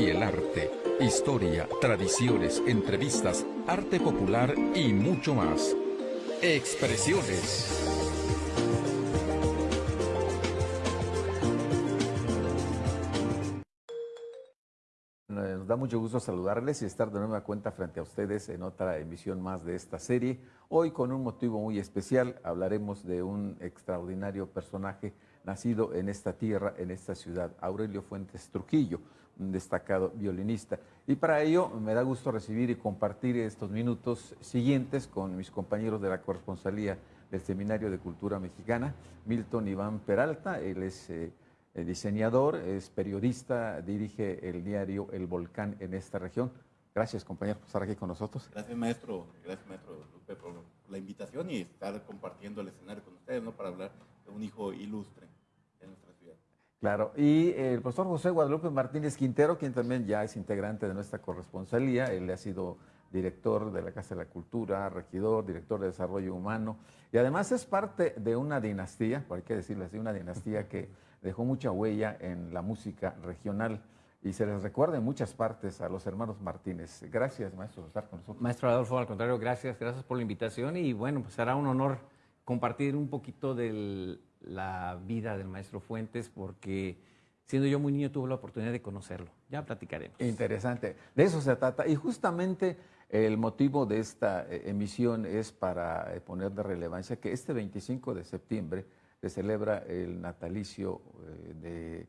y el arte, historia, tradiciones, entrevistas, arte popular y mucho más. Expresiones. Nos da mucho gusto saludarles y estar de nueva cuenta frente a ustedes en otra emisión más de esta serie. Hoy con un motivo muy especial hablaremos de un extraordinario personaje nacido en esta tierra, en esta ciudad, Aurelio Fuentes Trujillo, destacado violinista. Y para ello me da gusto recibir y compartir estos minutos siguientes con mis compañeros de la corresponsalía del Seminario de Cultura Mexicana, Milton Iván Peralta, él es eh, diseñador, es periodista, dirige el diario El Volcán en esta región. Gracias, compañero, por estar aquí con nosotros. Gracias, maestro. Gracias, maestro Lupe, por la invitación y estar compartiendo el escenario con ustedes, ¿no? Para hablar de un hijo ilustre. Claro, y el profesor José Guadalupe Martínez Quintero, quien también ya es integrante de nuestra corresponsalía, él ha sido director de la Casa de la Cultura, regidor, director de Desarrollo Humano, y además es parte de una dinastía, por hay que decirlo así, una dinastía que dejó mucha huella en la música regional y se les recuerda en muchas partes a los hermanos Martínez. Gracias, maestro, por estar con nosotros. Maestro Adolfo, al contrario, gracias, gracias por la invitación y bueno, pues será un honor compartir un poquito de la vida del maestro Fuentes porque siendo yo muy niño tuve la oportunidad de conocerlo. Ya platicaremos. Interesante, de eso se trata y justamente el motivo de esta eh, emisión es para eh, poner de relevancia que este 25 de septiembre se celebra el natalicio eh, de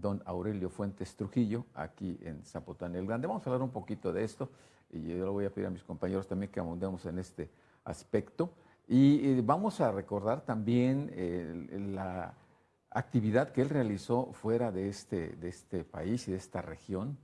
don Aurelio Fuentes Trujillo, aquí en Zapotán el Grande. Vamos a hablar un poquito de esto y yo le voy a pedir a mis compañeros también que abundemos en este aspecto. Y vamos a recordar también la actividad que él realizó fuera de este, de este país y de esta región,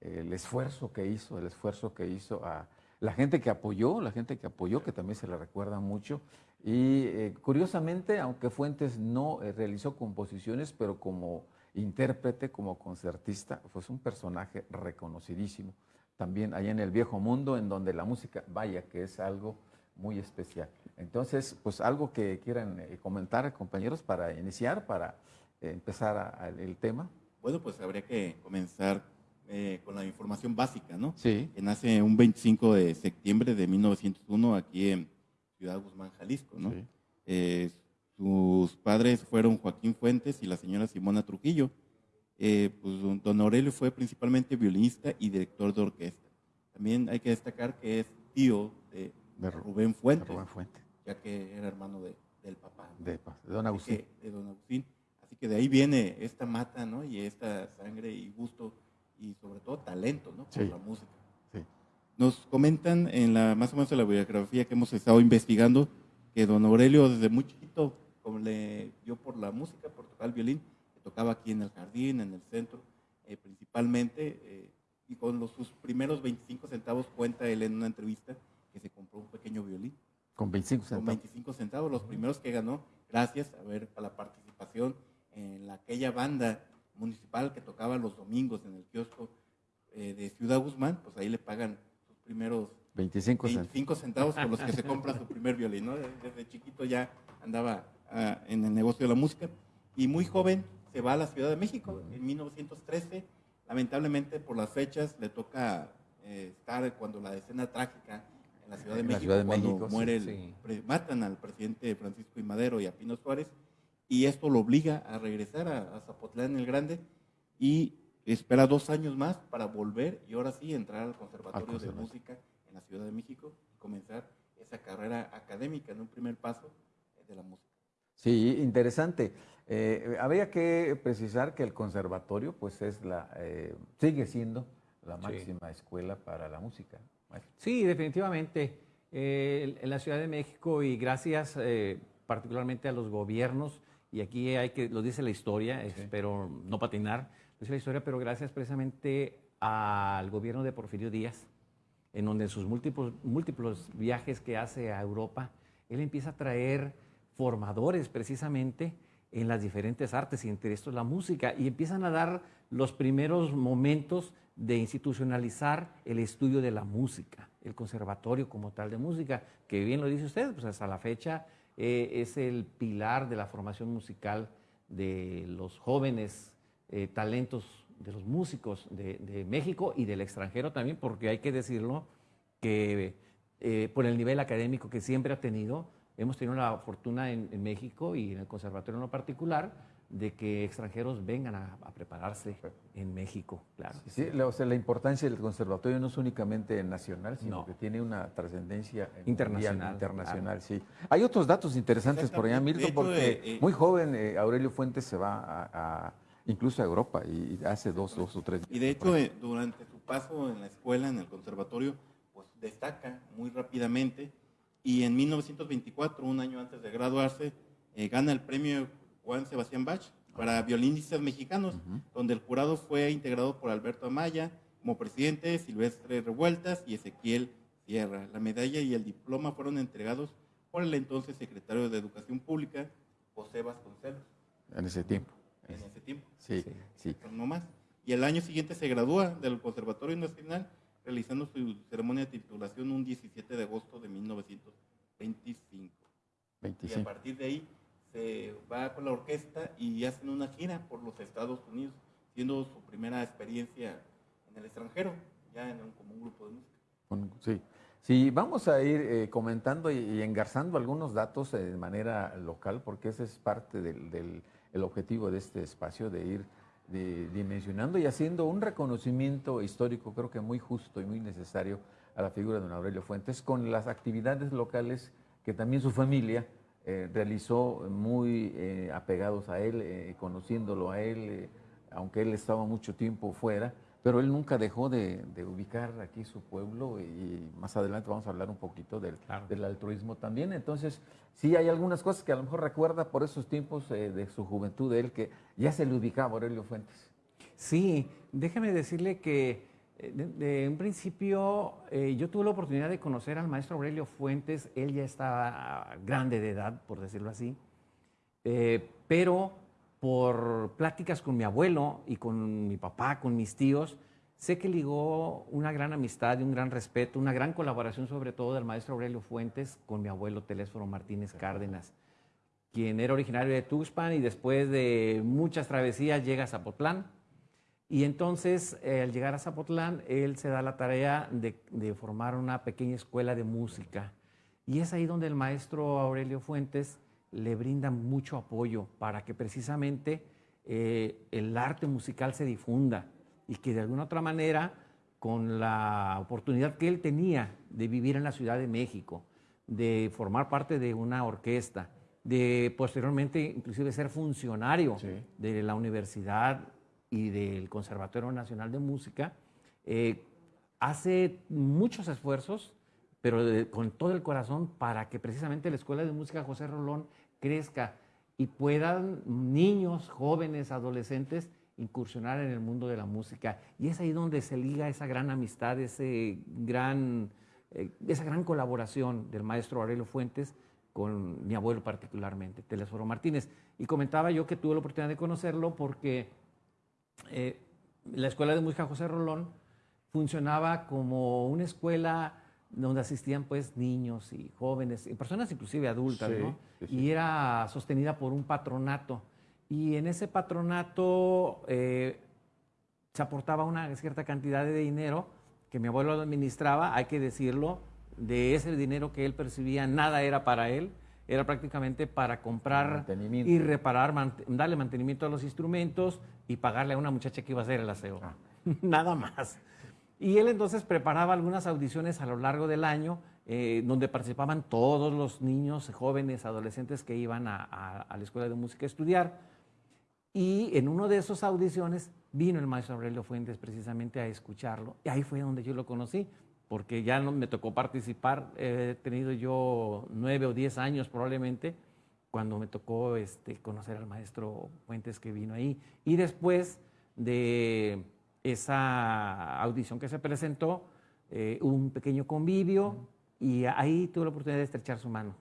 el esfuerzo que hizo, el esfuerzo que hizo a la gente que apoyó, la gente que apoyó, que también se le recuerda mucho. Y eh, curiosamente, aunque Fuentes no eh, realizó composiciones, pero como intérprete, como concertista, fue un personaje reconocidísimo. También allá en el viejo mundo, en donde la música, vaya que es algo muy especial. Entonces, pues algo que quieran eh, comentar, compañeros, para iniciar, para empezar el tema. Bueno, pues habría que comenzar eh, con la información básica, ¿no? Sí. Que nace un 25 de septiembre de 1901 aquí en Ciudad Guzmán, Jalisco, ¿no? Eh, sus padres fueron Joaquín Fuentes y la señora Simona Trujillo. Eh, pues don Aurelio fue principalmente violinista y director de orquesta. También hay que destacar que es tío de, Rubén Fuentes, ya que era hermano del papá. De, don Agustín. de don Agustín. Así que de ahí viene esta mata, ¿no? Y esta sangre y gusto y sobre todo talento, ¿no? Por la música. Nos comentan en la más o menos en la biografía que hemos estado investigando que don Aurelio desde muy chiquito como le dio por la música, por tocar el violín, que tocaba aquí en el jardín, en el centro, eh, principalmente, eh, y con los, sus primeros 25 centavos cuenta él en una entrevista que se compró un pequeño violín. Con 25 centavos. Con 25 centavos, los primeros que ganó, gracias a ver a la participación en aquella banda municipal que tocaba los domingos en el kiosco eh, de Ciudad Guzmán, pues ahí le pagan sus primeros 25, centavos por los que se compra su primer violín. ¿no? Desde chiquito ya andaba ah, en el negocio de la música y muy joven se va a la Ciudad de México en 1913. Lamentablemente por las fechas le toca eh, estar cuando la escena trágica en la Ciudad de México, cuando muere, matan al presidente Francisco y Madero y a Pino Suárez y esto lo obliga a regresar a, Zapotlán el Grande y espera dos años más para volver y ahora sí entrar al Conservatorio de Música en la Ciudad de México y comenzar esa carrera académica en un primer paso de la música. Sí, interesante. Eh, habría que precisar que el conservatorio pues es la, eh, sigue siendo la máxima escuela para la música. Sí, definitivamente. Eh, en la Ciudad de México y gracias particularmente a los gobiernos y aquí hay que, lo dice la historia, espero no patinar, lo dice la historia, pero gracias precisamente al gobierno de Porfirio Díaz, en donde sus múltiples, múltiples viajes que hace a Europa, él empieza a traer formadores precisamente en las diferentes artes y entre estos la música y empiezan a dar los primeros momentos de institucionalizar el estudio de la música, el conservatorio como tal de música, que bien lo dice usted, pues hasta la fecha eh, es el pilar de la formación musical de los jóvenes eh, talentos de los músicos de, México y del extranjero también, porque hay que decirlo que eh, por el nivel académico que siempre ha tenido, hemos tenido la fortuna en, en, México y en el conservatorio en lo particular de que extranjeros vengan a, a prepararse en México, claro. Sí, la, o sea, la importancia del conservatorio no es únicamente nacional, sino no. que tiene una trascendencia internacional. internacional, claro. sí. Hay otros datos interesantes por allá, Milton, porque eh, eh, muy joven eh, Aurelio Fuentes se va a, a, incluso a Europa y hace dos, dos o tres. Y de hecho, durante su paso en la escuela, en el conservatorio, pues destaca muy rápidamente y en 1924, un año antes de graduarse, gana el premio Juan Sebastián Bach para violinistas mexicanos, uh -huh. donde el jurado fue integrado por Alberto Amaya como presidente, Silvestre Revueltas y Ezequiel Sierra. La medalla y el diploma fueron entregados por el entonces secretario de Educación Pública, José Vasconcelos. En ese tiempo. En ese tiempo. Sí, sí. sí. No más. Y el año siguiente se gradúa del Conservatorio Nacional, realizando su ceremonia de titulación un 17 de agosto de 1925. 25. Y a partir de ahí se va con la orquesta y hacen una gira por los Estados Unidos, siendo su primera experiencia en el extranjero, ya en un, como un grupo de música. Sí. Sí, vamos a ir eh, comentando y, y, engarzando algunos datos eh, de manera local, porque ese es parte del, del el objetivo de este espacio, de ir dimensionando y haciendo un reconocimiento histórico, creo que muy justo y muy necesario a la figura de don Aurelio Fuentes, con las actividades locales que también su familia eh, realizó muy eh, apegados a él, eh, conociéndolo a él, aunque él estaba mucho tiempo fuera, pero él nunca dejó de, de, ubicar aquí su pueblo y más adelante vamos a hablar un poquito del, claro. del, altruismo también. Entonces, sí hay algunas cosas que a lo mejor recuerda por esos tiempos de su juventud de él, que ya se le ubicaba Aurelio Fuentes. Sí, déjeme decirle que de, de, un principio, eh, yo tuve la oportunidad de conocer al maestro Aurelio Fuentes, él ya estaba grande de edad, por decirlo así, eh, pero por pláticas con mi abuelo y con mi papá, con mis tíos, sé que ligó una gran amistad y un gran respeto, una gran colaboración sobre todo del maestro Aurelio Fuentes con mi abuelo Telésforo Martínez Cárdenas, quien era originario de Tuxpan y después de muchas travesías llega a Zapotlán y entonces, eh, al llegar a Zapotlán, él se da la tarea de, de, formar una pequeña escuela de música. Y es ahí donde el maestro Aurelio Fuentes le brinda mucho apoyo para que precisamente eh, el arte musical se difunda y que de alguna otra manera, con la oportunidad que él tenía de vivir en la Ciudad de México, de formar parte de una orquesta, de posteriormente inclusive ser funcionario sí. de la universidad y del Conservatorio Nacional de Música, eh, hace muchos esfuerzos, pero de, con todo el corazón, para que precisamente la Escuela de Música José Rolón crezca y puedan niños, jóvenes, adolescentes incursionar en el mundo de la música. Y es ahí donde se liga esa gran amistad, ese gran, eh, esa gran colaboración del maestro Aurelio Fuentes con mi abuelo particularmente, Telesforo Martínez. Y comentaba yo que tuve la oportunidad de conocerlo porque eh, la Escuela de Música José Rolón funcionaba como una escuela donde asistían pues niños y jóvenes, y personas inclusive adultas, sí, ¿no? Sí, sí. Y era sostenida por un patronato. Y en ese patronato eh, se aportaba una cierta cantidad de dinero que mi abuelo administraba, hay que decirlo, de ese dinero que él percibía, nada era para él, era prácticamente para comprar y reparar, man, darle mantenimiento a los instrumentos y pagarle a una muchacha que iba a hacer el aseo. Ah. Nada más. Y él entonces preparaba algunas audiciones a lo largo del año eh, donde participaban todos los niños, jóvenes, adolescentes que iban a, a, a, la escuela de música a estudiar. Y en uno de esas audiciones vino el maestro Aurelio Fuentes precisamente a escucharlo. Y ahí fue donde yo lo conocí porque ya no me tocó participar, he tenido yo nueve o diez años probablemente, cuando me tocó este, conocer al maestro Fuentes que vino ahí. Y después de esa audición que se presentó, eh, un pequeño convivio y ahí tuve la oportunidad de estrechar su mano.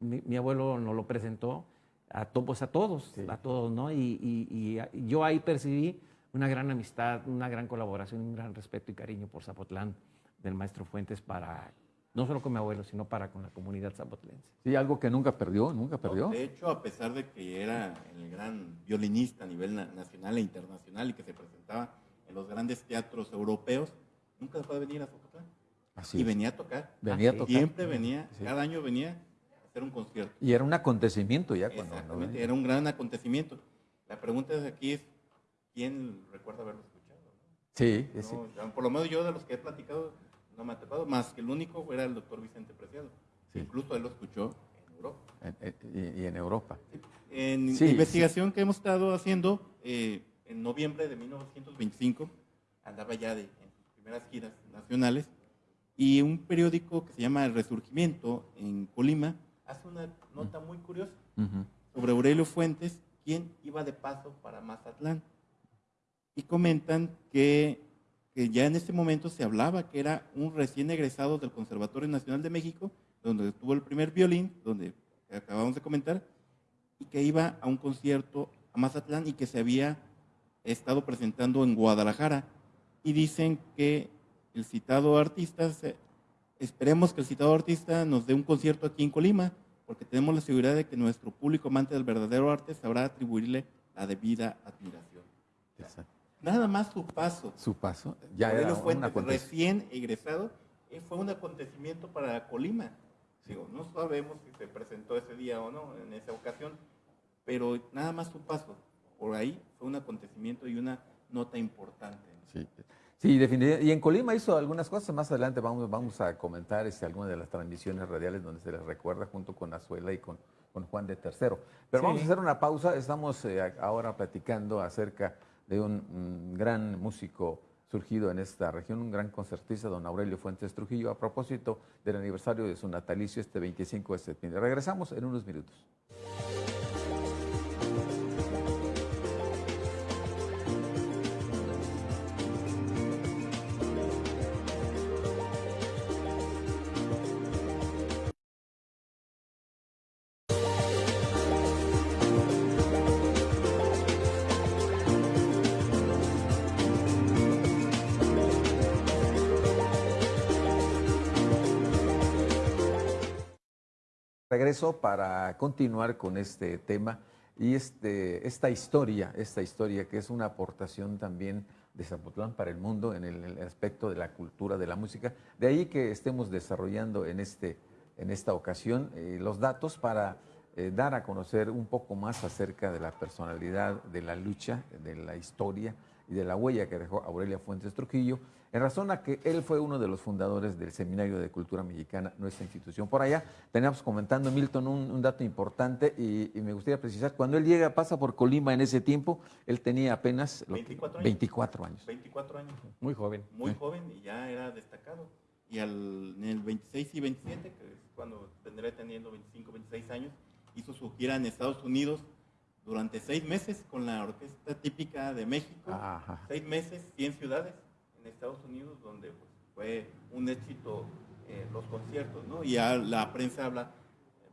Mi, mi abuelo nos lo presentó a, to, pues a todos, sí. a todos, ¿no? Y, y, y, yo ahí percibí una gran amistad, una gran colaboración, un gran respeto y cariño por Zapotlán del maestro Fuentes para no solo con mi abuelo, sino para con la comunidad zapotlense. Sí, algo que nunca perdió, nunca perdió. de hecho, a pesar de que era el gran violinista a nivel nacional e internacional y que se presentaba en los grandes teatros europeos, nunca dejó de venir a Zapotlán. Así y venía a tocar. Venía a tocar. Siempre venía, cada año venía a hacer un concierto. Y era un acontecimiento ya cuando Exactamente, era un gran acontecimiento. La pregunta de aquí es, ¿quién recuerda haberlo escuchado? Sí, sí. Por lo menos yo de los que he platicado, no me ha tocado, más que el único era el doctor Vicente Preciado. Incluso él lo escuchó en Europa. y, en Europa. En investigación que hemos estado haciendo, eh, en noviembre de 1925, andaba ya de, en sus primeras giras nacionales, y un periódico que se llama El Resurgimiento en Colima hace una nota muy curiosa sobre Aurelio Fuentes, quien iba de paso para Mazatlán. Y comentan que que ya en ese momento se hablaba que era un recién egresado del Conservatorio Nacional de México, donde tuvo el primer violín, donde acabamos de comentar, y que iba a un concierto a Mazatlán y que se había estado presentando en Guadalajara. Y dicen que el citado artista, esperemos que el citado artista nos dé un concierto aquí en Colima, porque tenemos la seguridad de que nuestro público amante del verdadero arte sabrá atribuirle la debida admiración. Exacto. Nada más su paso. Su paso. Ya era Fuentes, recién egresado, fue un acontecimiento para Colima. Digo, no sabemos si se presentó ese día o no, en esa ocasión, pero nada más su paso por ahí fue un acontecimiento y una nota importante. Sí, sí definitivamente. Y en Colima hizo algunas cosas, más adelante vamos, vamos a comentar este, algunas de las transmisiones radiales donde se les recuerda junto con Azuela y con, con Juan de Tercero. Pero vamos a hacer una pausa, estamos eh, ahora platicando acerca de un, gran músico surgido en esta región, un gran concertista, don Aurelio Fuentes Trujillo, a propósito del aniversario de su natalicio este 25 de septiembre. Regresamos en unos minutos. Para continuar con este tema y este, esta historia, esta historia que es una aportación también de Zapotlán para el mundo en el, aspecto de la cultura, de la música. De ahí que estemos desarrollando en, este, en esta ocasión eh, los datos para eh, dar a conocer un poco más acerca de la personalidad, de la lucha, de la historia y de la huella que dejó Aurelia Fuentes Trujillo en razón a que él fue uno de los fundadores del Seminario de Cultura Mexicana, nuestra institución. Por allá teníamos comentando, Milton, un, dato importante y, me gustaría precisar, cuando él llega, pasa por Colima en ese tiempo, él tenía apenas 24, años. 24 años. 24 años. Muy joven. Muy joven y ya era destacado. Y al, en el 26 y 27, que es cuando tendré teniendo 25, 26 años, hizo su gira en Estados Unidos durante seis meses con la orquesta típica de México. Seis meses, 100 ciudades Estados Unidos, donde pues, fue un éxito eh, los conciertos, ¿no? Y ya la prensa habla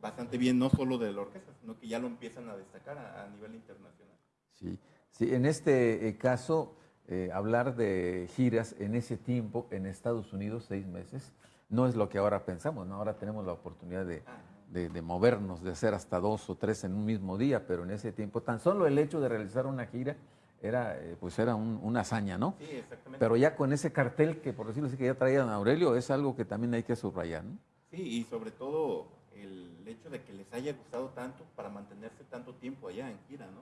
bastante bien, no solo de la orquesta, sino que ya lo empiezan a destacar a, nivel internacional. Sí, sí en este eh, caso, eh, hablar de giras en ese tiempo en Estados Unidos, seis meses, no es lo que ahora pensamos, ¿no? Ahora tenemos la oportunidad de, ah. de, de, movernos, de hacer hasta dos o tres en un mismo día, pero en ese tiempo, tan solo el hecho de realizar una gira era, eh, pues era una hazaña, ¿no? Sí, exactamente. Pero ya con ese cartel que, por decirlo así, que ya traían a Aurelio, es algo que también hay que subrayar, ¿no? Sí, y sobre todo el hecho de que les haya gustado tanto para mantenerse tanto tiempo allá en gira, ¿no?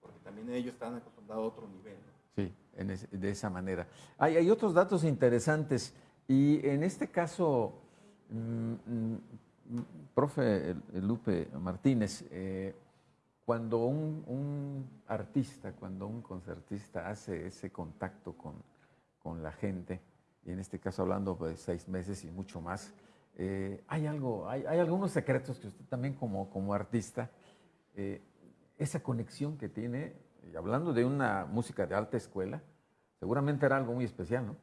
Porque también ellos estaban acostumbrados a otro nivel, ¿no? Sí, de esa manera. Hay, hay, otros datos interesantes y en este caso, mm, mm, profe Lupe Martínez, eh, cuando un, artista, cuando un concertista hace ese contacto con, la gente, y en este caso hablando de seis meses y mucho más, eh, hay algo, hay, algunos secretos que usted también como, como artista, eh, esa conexión que tiene, hablando de una música de alta escuela, seguramente era algo muy especial, ¿no?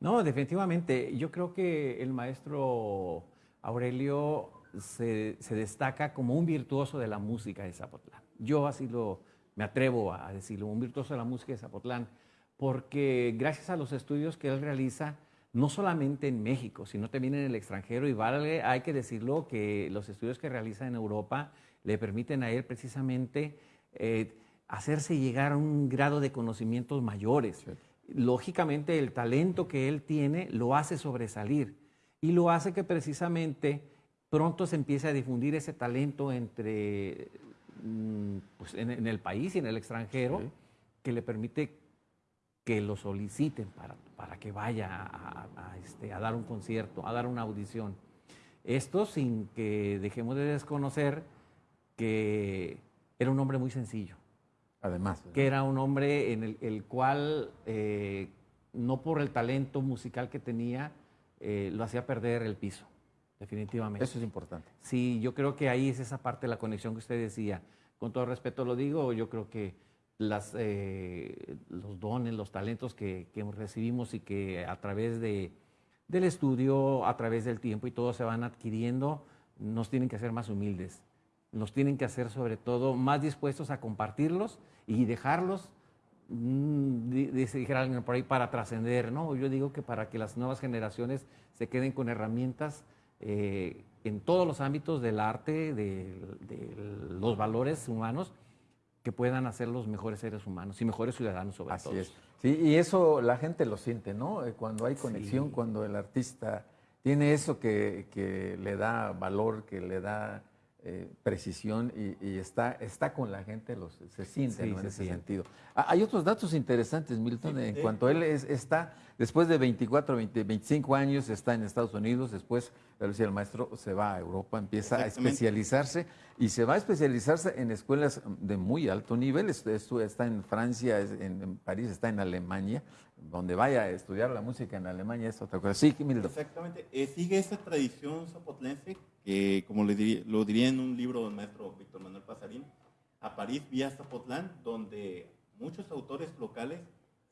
No, definitivamente. Yo creo que el maestro Aurelio se destaca como un virtuoso de la música de Zapotlán. Yo así lo, me atrevo a decirlo, un virtuoso de la música de Zapotlán, porque gracias a los estudios que él realiza, no solamente en México, sino también en el extranjero. Y vale, hay que decirlo que los estudios que realiza en Europa le permiten a él precisamente eh, hacerse llegar a un grado de conocimientos mayores. Lógicamente, el talento que él tiene lo hace sobresalir y lo hace que precisamente pronto se empiece a difundir ese talento entre pues, en, el país y en el extranjero que le permite que lo soliciten para, para que vaya a, este, a, dar un concierto, a dar una audición. Esto sin que dejemos de desconocer que era un hombre muy sencillo. Además. Que era un hombre en el, cual, eh, no por el talento musical que tenía, eh, lo hacía perder el piso, definitivamente. Eso es importante. Sí, yo creo que ahí es esa parte de la conexión que usted decía. Con todo respeto lo digo, yo creo que las, eh, los dones, los talentos que, recibimos y que a través de, del estudio, a través del tiempo y todo se van adquiriendo, nos tienen que hacer más humildes, nos tienen que hacer sobre todo más dispuestos a compartirlos y dejarlos, mmm, alguien por ahí, para trascender, ¿no? Yo digo que para que las nuevas generaciones se queden con herramientas eh, en todos los ámbitos del arte, de los valores humanos, que puedan hacer los mejores seres humanos y mejores ciudadanos sobre Así Es. Sí, y eso la gente lo siente, ¿no? Eh, cuando hay conexión, cuando el artista tiene eso que, que, le da valor, que le da eh, precisión y, está, está con la gente, los, se siente en ese sentido. Ah, hay otros datos interesantes, Milton, en cuanto él es, está, después de 24, 20, 25 años, está en Estados Unidos, después, el maestro se va a Europa, empieza a especializarse y se va a especializarse en escuelas de muy alto nivel, está en Francia, en París, está en Alemania, donde vaya a estudiar la música en Alemania es otra cosa. Sí, Milton. Exactamente, eh, sigue esa tradición zapotlense que, como le lo diría en un libro del maestro Víctor Manuel Pasarín, a París vía Zapotlán, donde muchos autores locales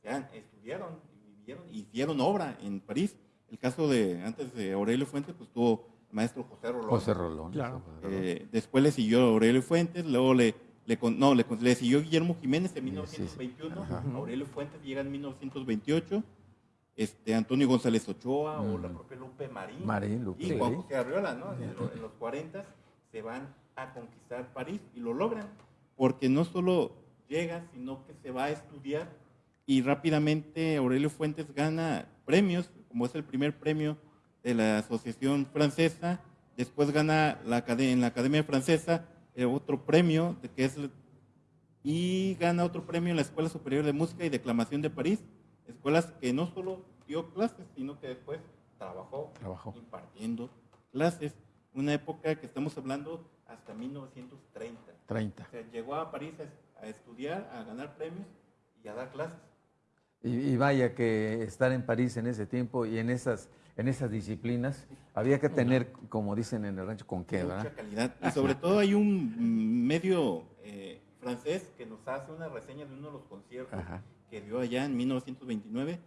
ya estudiaron y vivieron y hicieron obra en París. El caso de, antes de Aurelio Fuentes, pues tuvo el maestro José Rolón. José Rolón. Claro. Eh, después le siguió Aurelio Fuentes, luego le, le, no, le, le siguió Guillermo Jiménez en 1921, Aurelio Fuentes llega en 1928 este, Antonio González Ochoa o la propia Lupe Marín. Marín Lupe. Y Juan José Arriola, ¿no? En, los 40 se van a conquistar París y lo logran, porque no solo llega, sino que se va a estudiar y rápidamente Aurelio Fuentes gana premios, como es el primer premio de la Asociación Francesa, después gana la, en la Academia Francesa eh, otro premio, de que es, y gana otro premio en la Escuela Superior de Música y Declamación de París, escuelas que no solo dio clases, sino que después trabajó, impartiendo clases. Una época que estamos hablando hasta 1930. 30. llegó a París a, estudiar, a ganar premios y a dar clases. Y, vaya que estar en París en ese tiempo y en esas, en esas disciplinas, había que tener, como dicen en el rancho, con qué, Mucha calidad. Y sobre todo hay un medio eh, francés que nos hace una reseña de uno de los conciertos que dio allá en 1929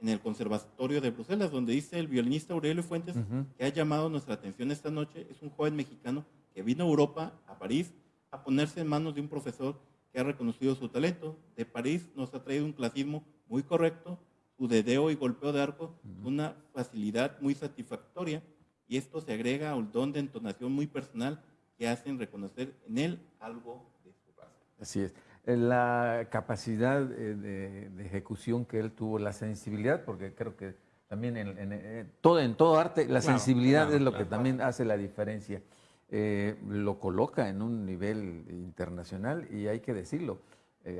en el Conservatorio de Bruselas, donde dice el violinista Aurelio Fuentes, que ha llamado nuestra atención esta noche, es un joven mexicano que vino a Europa, a París, a ponerse en manos de un profesor que ha reconocido su talento. De París nos ha traído un clasismo muy correcto, su dedeo y golpeo de arco, una facilidad muy satisfactoria, y esto se agrega al don de entonación muy personal que hacen reconocer en él algo de su raza. Así es la capacidad eh, de, ejecución que él tuvo, la sensibilidad, porque creo que también en, eh, todo, en todo arte la sensibilidad es lo que también hace la diferencia. Eh, lo coloca en un nivel internacional y hay que decirlo.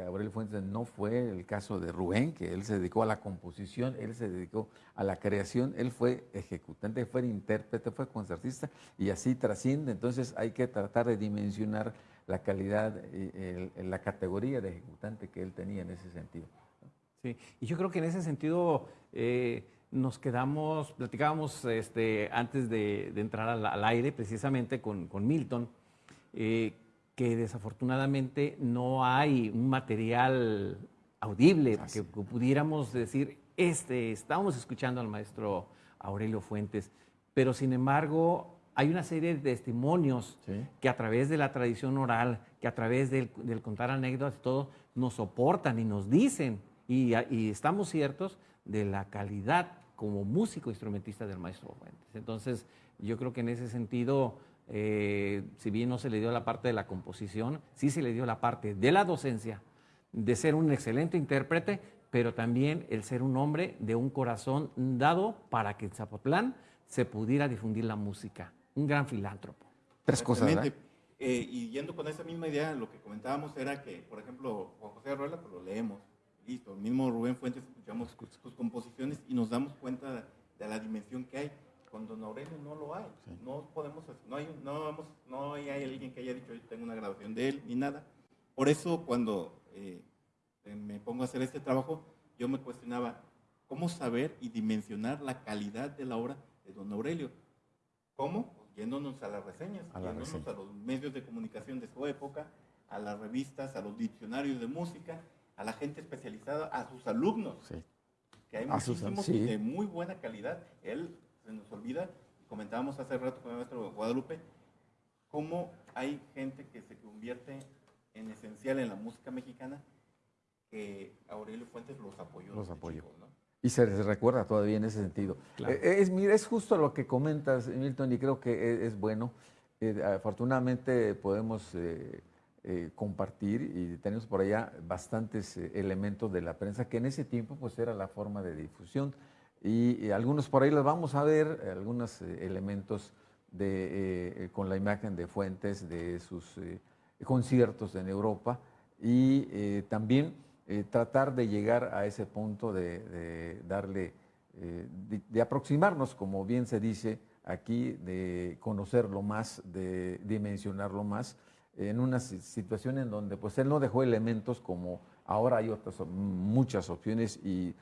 Aurelio Fuentes no fue el caso de Rubén, que él se dedicó a la composición, él se dedicó a la creación, él fue ejecutante, fue intérprete, fue concertista y así trasciende. Entonces hay que tratar de dimensionar la calidad, y la categoría de ejecutante que él tenía en ese sentido. Sí, y yo creo que en ese sentido eh, nos quedamos, platicábamos este, antes de, entrar al, aire precisamente con, Milton, eh, que desafortunadamente no hay un material audible que, pudiéramos decir, este, estábamos escuchando al maestro Aurelio Fuentes, pero sin embargo hay una serie de testimonios que a través de la tradición oral, que a través del, contar anécdotas y todo, nos soportan y nos dicen, y, estamos ciertos de la calidad como músico instrumentista del maestro Fuentes. Entonces, yo creo que en ese sentido, eh, si bien no se le dio la parte de la composición, sí se le dio la parte de la docencia, de ser un excelente intérprete, pero también el ser un hombre de un corazón dado para que en Zapotlán se pudiera difundir la música. Un gran filántropo. Tres cosas, ¿verdad? Eh, y yendo con esa misma idea, lo que comentábamos era que, por ejemplo, Juan José Arruela, pues lo leemos, listo. El mismo Rubén Fuentes escuchamos sus composiciones y nos damos cuenta de la dimensión que hay. Con Don Aurelio no lo hay. No podemos, no hay, no, vamos, no hay alguien que haya dicho yo tengo una grabación de él ni nada. Por eso cuando eh, me pongo a hacer este trabajo, yo me cuestionaba cómo saber y dimensionar la calidad de la obra de Don Aurelio. ¿Cómo? Yéndonos a las reseñas, a yéndonos a los medios de comunicación de su época, a las revistas, a los diccionarios de música, a la gente especializada, a sus alumnos, que hay muchísimos de muy buena calidad. Él se nos olvida, comentábamos hace rato con el maestro Guadalupe, cómo hay gente que se convierte en esencial en la música mexicana, que Aurelio Fuentes los apoyó. Los apoyó. Y se les recuerda todavía en ese sentido. Eh, es, es justo lo que comentas, Milton, y creo que e, es, bueno. Eh, afortunadamente podemos eh, compartir y tenemos por allá bastantes elementos de la prensa que en ese tiempo pues era la forma de difusión. Y, algunos por ahí los vamos a ver, algunos elementos de, con la imagen de Fuentes, de sus conciertos en Europa y también eh, tratar de llegar a ese punto de, darle, eh, de, aproximarnos, como bien se dice aquí, de conocerlo más, de dimensionarlo más, en una situación en donde pues él no dejó elementos como ahora hay otras muchas opciones y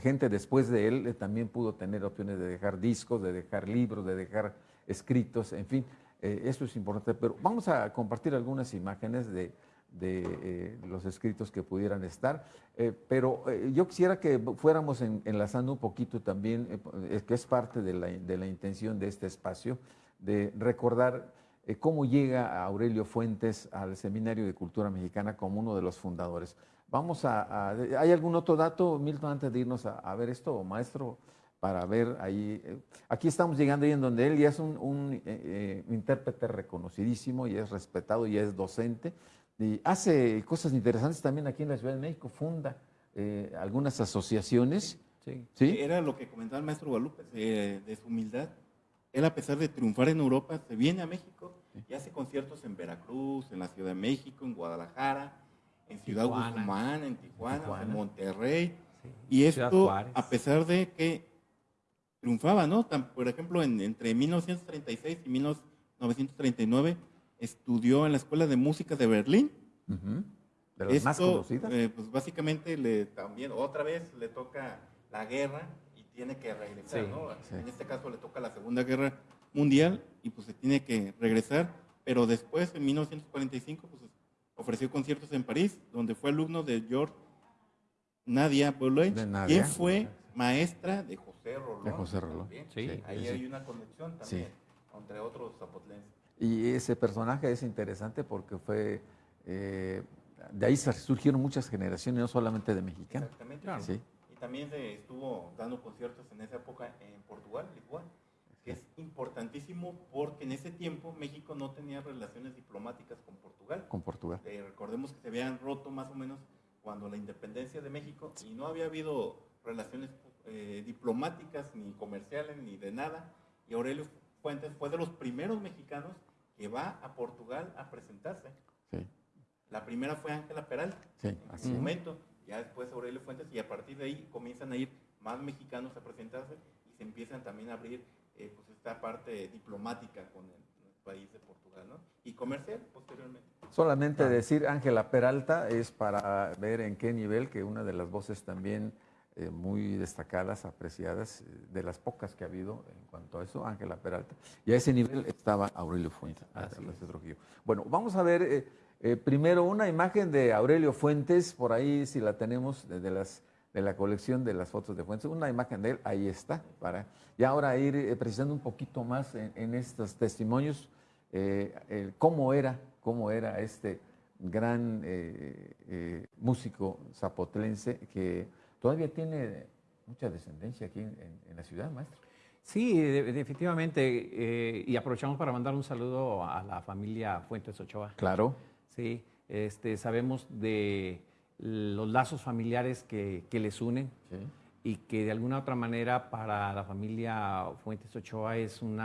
gente después de él eh, también pudo tener opciones de dejar discos, de dejar libros, de dejar escritos, en fin, eso es importante. Pero vamos a compartir algunas imágenes de, de eh, los escritos que pudieran estar. Eh, pero eh, yo quisiera que fuéramos enlazando un poquito también, que es parte de la, de la, intención de este espacio, de recordar cómo llega Aurelio Fuentes al Seminario de Cultura Mexicana como uno de los fundadores. Vamos a, ¿hay algún otro dato, Milton, antes de irnos a, ver esto, maestro? Para ver ahí, aquí estamos llegando ahí en donde él ya es un, un intérprete reconocidísimo y es respetado y es docente, y hace cosas interesantes también aquí en la Ciudad de México, funda eh, algunas asociaciones. Sí. Era lo que comentaba el maestro Guadalupe, de su humildad. Él, a pesar de triunfar en Europa, se viene a México y hace conciertos en Veracruz, en la Ciudad de México, en Guadalajara, en Ciudad Guzmán, en Tijuana, en Monterrey. Y esto, a pesar de que triunfaba, ¿no? por ejemplo, entre 1936 y 1939 estudió en la Escuela de Música de Berlín. De las más conocidas. Eh, pues básicamente le, también otra vez le toca la guerra y tiene que regresar, ¿no? En este caso le toca la Segunda Guerra Mundial y pues se tiene que regresar, pero después en 1945 pues ofreció conciertos en París, donde fue alumno de George Nadia Boulay, quien fue maestra de José Rolón. De José Rolón. Sí, Ahí hay una conexión también, entre otros zapotlenses. Y ese personaje es interesante porque fue, eh, de ahí surgieron muchas generaciones, no solamente de mexicanos. Exactamente. Y también se estuvo dando conciertos en esa época en Portugal, igual, que es importantísimo porque en ese tiempo México no tenía relaciones diplomáticas con Portugal. Con Portugal. Eh, recordemos que se habían roto más o menos cuando la independencia de México y no había habido relaciones eh, diplomáticas ni comerciales ni de nada. Y Aurelio Fuentes fue de los primeros mexicanos que va a Portugal a presentarse. Sí. La primera fue Ángela Peralta, sí, en su momento, ya después Aurelio Fuentes, y a partir de ahí comienzan a ir más mexicanos a presentarse y se empiezan también a abrir eh, pues esta parte diplomática con el, país de Portugal, ¿no? Y comercial posteriormente. Solamente decir Ángela Peralta es para ver en qué nivel, que una de las voces también eh, muy destacadas, apreciadas, eh, de las pocas que ha habido en cuanto a eso, Ángela Peralta. Y a ese nivel estaba Aurelio Fuentes. Bueno, vamos a ver eh, primero una imagen de Aurelio Fuentes, por ahí si la tenemos de, las, de la colección de las fotos de Fuentes, una imagen de él, ahí está, para y ahora ir precisando un poquito más en, estos testimonios, cómo era, cómo era este gran músico zapotlense que todavía tiene mucha descendencia aquí en, en la ciudad, maestro. Sí, definitivamente. Eh, y aprovechamos para mandar un saludo a la familia Fuentes Ochoa. Claro. Sí, este, sabemos de los lazos familiares que, que les unen y que de alguna otra manera para la familia Fuentes Ochoa es un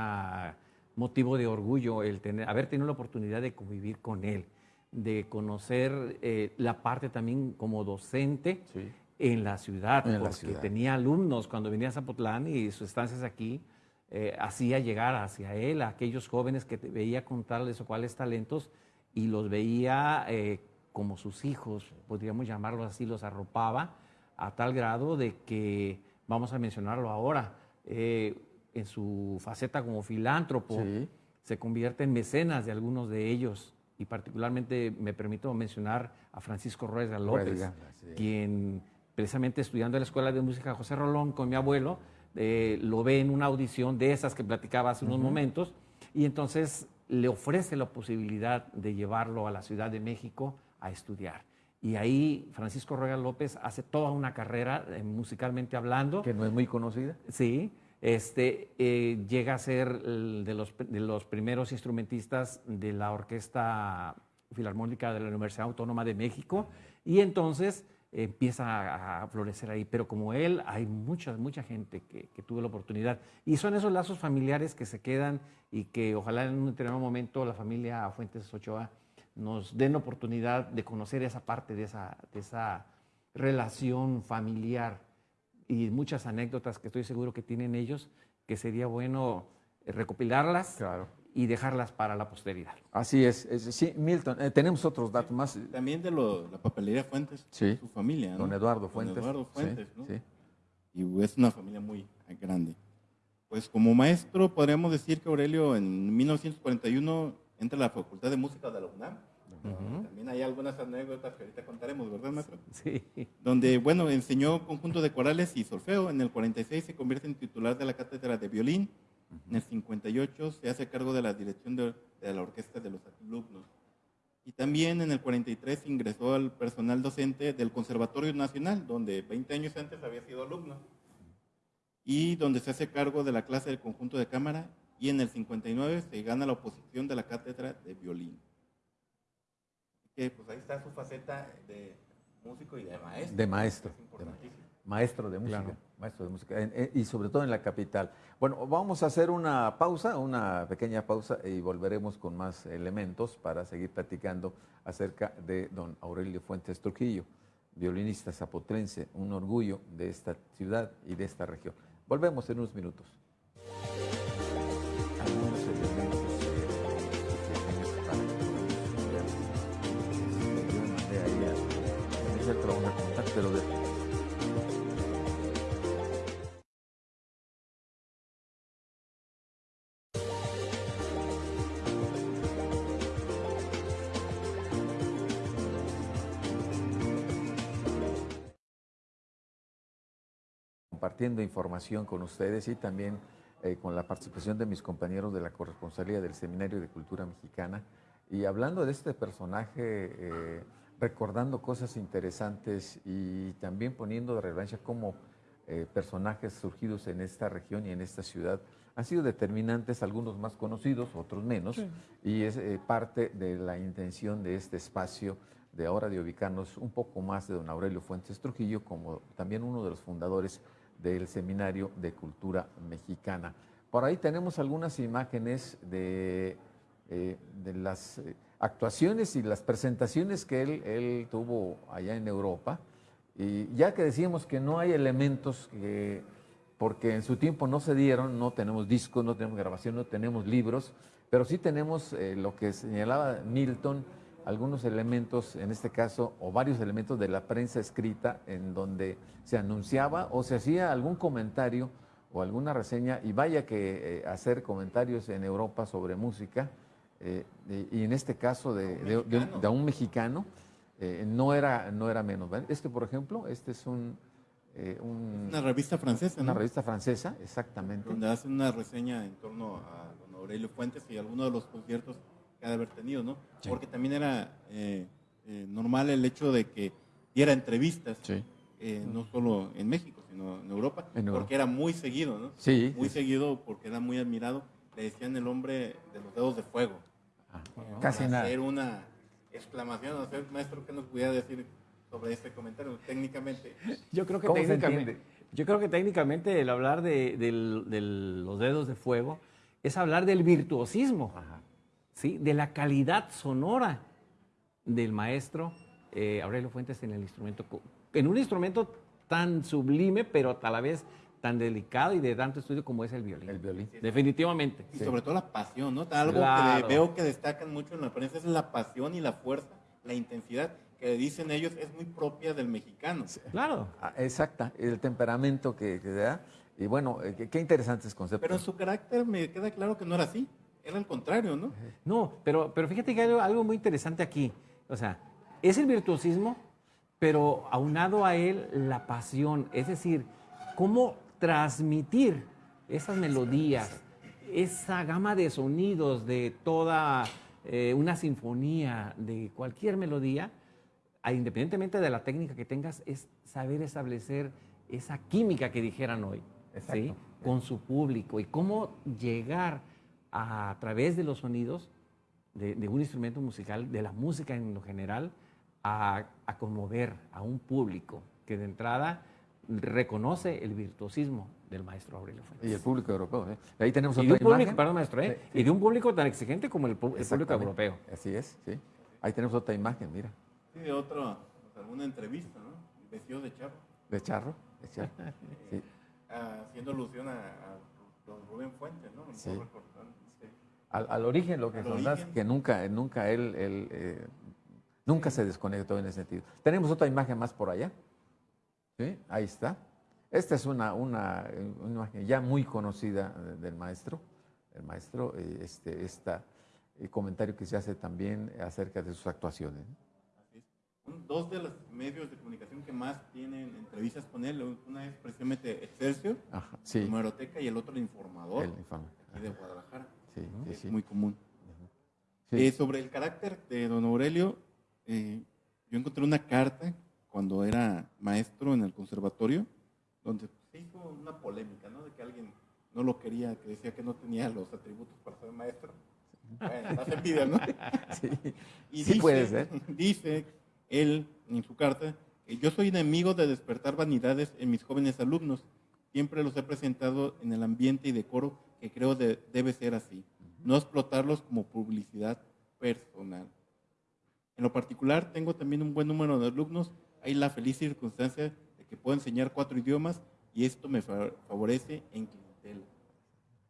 motivo de orgullo el tener, haber tenido la oportunidad de convivir con él, de conocer eh, la parte también como docente. Sí en la ciudad, porque tenía alumnos cuando venía a Zapotlán y sus estancias aquí, eh, hacía llegar hacia él a aquellos jóvenes que veía contarles o cuáles talentos y los veía eh, como sus hijos, podríamos llamarlos así, los arropaba a tal grado de que, vamos a mencionarlo ahora, eh, en su faceta como filántropo, se convierte en mecenas de algunos de ellos. Y particularmente me permito mencionar a Francisco Rueda López, quien precisamente estudiando en la Escuela de Música José Rolón con mi abuelo, eh, lo ve en una audición de esas que platicaba hace unos momentos, y entonces le ofrece la posibilidad de llevarlo a la Ciudad de México a estudiar. Y ahí Francisco Rueda López hace toda una carrera eh, musicalmente hablando. Que no es muy conocida. Sí, este, eh, llega a ser de los, de los primeros instrumentistas de la Orquesta Filarmónica de la Universidad Autónoma de México. Y entonces empieza a, florecer ahí. Pero como él, hay mucha, mucha gente que, tuvo la oportunidad. Y son esos lazos familiares que se quedan y que ojalá en un determinado momento la familia Fuentes Ochoa nos den oportunidad de conocer esa parte de esa, de esa relación familiar y muchas anécdotas que estoy seguro que tienen ellos, que sería bueno recopilarlas. Claro y dejarlas para la posteridad. Así es. sí, Milton, eh, tenemos otros datos más. También de lo, la papelería Fuentes, su familia. ¿no? Don Eduardo Fuentes. Don Eduardo Fuentes, ¿no? Sí. Y es una familia muy grande. Pues como maestro podríamos decir que Aurelio en 1941 entra a la Facultad de Música de la UNAM. También hay algunas anécdotas que ahorita contaremos, ¿verdad, maestro? Sí. Donde, bueno, enseñó conjunto de corales y solfeo. En el 46 se convierte en titular de la cátedra de violín en el 58 se hace cargo de la dirección de, la orquesta de los alumnos. Y también en el 43 ingresó al personal docente del Conservatorio Nacional, donde 20 años antes había sido alumno. Y donde se hace cargo de la clase del conjunto de cámara. Y en el 59 se gana la oposición de la cátedra de violín. Que pues ahí está su faceta de músico y de maestro. De maestro. Maestro de música. Maestro de música. y sobre todo en la capital. Bueno, vamos a hacer una pausa, una pequeña pausa y volveremos con más elementos para seguir platicando acerca de don Aurelio Fuentes Trujillo, violinista zapotrense, un orgullo de esta ciudad y de esta región. Volvemos en unos minutos. pero de compartiendo información con ustedes y también eh, con la participación de mis compañeros de la corresponsalía del Seminario de Cultura Mexicana. Y hablando de este personaje, eh, recordando cosas interesantes y también poniendo de relevancia cómo eh, personajes surgidos en esta región y en esta ciudad han sido determinantes, algunos más conocidos, otros menos, y es parte de la intención de este espacio de ahora de ubicarnos un poco más de don Aurelio Fuentes Trujillo como también uno de los fundadores del Seminario de Cultura Mexicana. Por ahí tenemos algunas imágenes de, eh, las eh, actuaciones y las presentaciones que él, tuvo allá en Europa. Y ya que decíamos que no hay elementos que, porque en su tiempo no se dieron, no tenemos discos, no tenemos grabación, no tenemos libros, pero sí tenemos eh, lo que señalaba Milton, algunos elementos, en este caso, o varios elementos de la prensa escrita en donde se anunciaba o se hacía algún comentario o alguna reseña, y vaya que eh, hacer comentarios en Europa sobre música, eh, y en este caso de, un mexicano, eh, no, era, no era menos. Este, por ejemplo, este es un, Una revista francesa, Una revista francesa, exactamente. Donde hacen una reseña en torno a don Aurelio Fuentes y algunos de los conciertos que ha de haber tenido, ¿no? Porque también era eh, eh, normal el hecho de que diera entrevistas, eh, no solo en México, sino en Europa, En Europa. porque era muy seguido, ¿no? Sí, Muy sí. seguido porque era muy admirado. Le decían el hombre de los dedos de fuego. ¿no? Casi Para nada. Hacer una exclamación, o sea, maestro, ¿qué nos pudiera decir sobre este comentario técnicamente? Yo creo que ¿Cómo se técnicamente, entiende? yo creo que técnicamente el hablar de, del- de los dedos de fuego es hablar del virtuosismo, ¿sí? de la calidad sonora del maestro eh, Aurelio Fuentes en el instrumento, en un instrumento tan sublime, pero a la vez tan delicado y de tanto estudio como es el violín. El violín. Definitivamente. Y sobre todo la pasión, ¿no? Algo Claro. que veo que destacan mucho en la prensa es la pasión y la fuerza, la intensidad, que dicen ellos es muy propia del mexicano. Claro. Ah, Exacta, el temperamento que, que da. Y bueno, eh, qué, qué interesantes conceptos. Pero su carácter me queda claro que no era así. Era al contrario, ¿no? No, pero, pero fíjate que hay algo, muy interesante aquí. O sea, es el virtuosismo, pero aunado a él la pasión. Es decir, cómo transmitir esas melodías, esa gama de sonidos de toda eh, una sinfonía, de cualquier melodía, a- independientemente de la técnica que tengas, es saber establecer esa química que dijeran hoy, ¿sí? Exacto. con su público y cómo llegar a, través de los sonidos de, de un instrumento musical, de la música en lo general, a, a conmover a un público que de entrada reconoce el virtuosismo del maestro Aurelio Fuentes. Y el público europeo. ¿eh? Ahí tenemos Y otra de un público, imagen. perdón, maestro, ¿eh? Sí, y de un público tan exigente como el, el público europeo. Así es, sí. Ahí tenemos otra imagen, mira, Sí, de otro, pues, alguna entrevista, ¿no? Vestido de chavo, de charro. De charro. Sí. haciendo alusión a, a don Rubén Fuentes, ¿no? Sí. Recordando, sí. Al, al origen, lo que Al son las origen. que nunca, nunca él, él, eh, nunca se desconectó en ese sentido. Tenemos otra imagen más por allá. ¿Sí? Ahí está. Esta es una, una, eh, una imagen ya muy conocida eh, del maestro. El maestro, este, esta, el comentario que se hace también acerca de sus actuaciones. dos de los medios de comunicación que más tienen entrevistas con él, una es precisamente Excelsior, Ajá, sí. Numeroteca, y el otro el Informador, El informe. aquí de Guadalajara. Sí, ¿no? sí, es sí. muy común. Eh, sobre el carácter de don Aurelio, eh, yo encontré una carta cuando era maestro en el conservatorio, donde se hizo una polémica, ¿no? De que alguien no lo quería, que decía que no tenía los atributos para ser maestro. Bueno, las envidias, ¿no? Sí. Y Sí dice, puede ser. Dice él en su carta yo soy enemigo de despertar vanidades en mis jóvenes alumnos. Siempre los he presentado en el ambiente y decoro que creo de- debe ser así. No explotarlos como publicidad personal. En lo particular, tengo también un buen número de alumnos. Hay la feliz circunstancia de que puedo enseñar cuatro idiomas y esto me fa- favorece en clientela.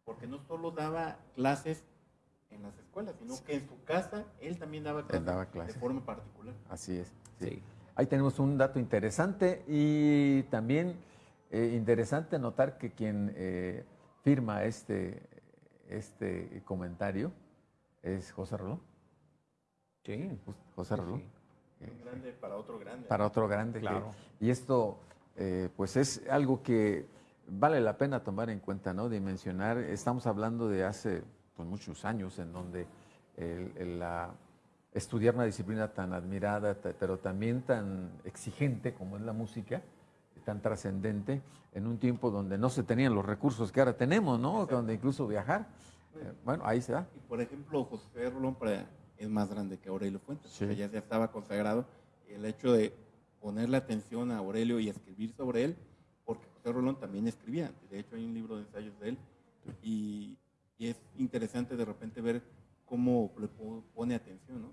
Porque no solo daba clases en las escuelas, sino que en su casa él también daba clases, daba clases. de forma particular. Así es. sí. Sí. Ahí tenemos un dato interesante y también eh, interesante notar que quien eh, firma este, este comentario es José Rolón. Sí. José Rolón. sí. eh, Un grande para otro grande. para otro grande. que- Claro. y esto, eh, pues es algo que vale la pena tomar en cuenta, ¿no? Dimensionar. Estamos hablando de hace pues, muchos años en donde el- el- la, estudiar una disciplina tan admirada, pero también tan exigente como es la música, tan trascendente, en un tiempo donde no se tenían los recursos que ahora tenemos, ¿no? Donde incluso viajar. Eh, bueno, ahí se da. Y por ejemplo, José Rolón para- es más grande que Aurelio Fuentes, Sí. o sea, ya, ya estaba consagrado. El hecho de ponerle atención a Aurelio y escribir sobre él, porque José Rolón también escribía. De hecho, hay un libro de ensayos de él. Y, y es interesante de repente ver cómo le po- pone atención, ¿no?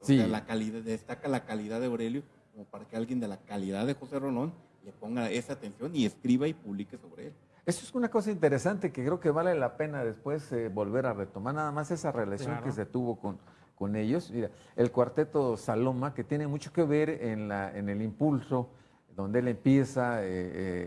O Sí. sea, la calidad, destaca la calidad de Aurelio como para que alguien de la calidad de José Rolón le ponga esa atención y escriba y publique sobre él. Eso es una cosa interesante que creo que vale la pena después eh, volver a retomar, nada más esa relación Claro. que se tuvo con, con ellos. Mira, el cuarteto Saloma, que tiene mucho que ver en, la, en el impulso, donde él empieza, eh,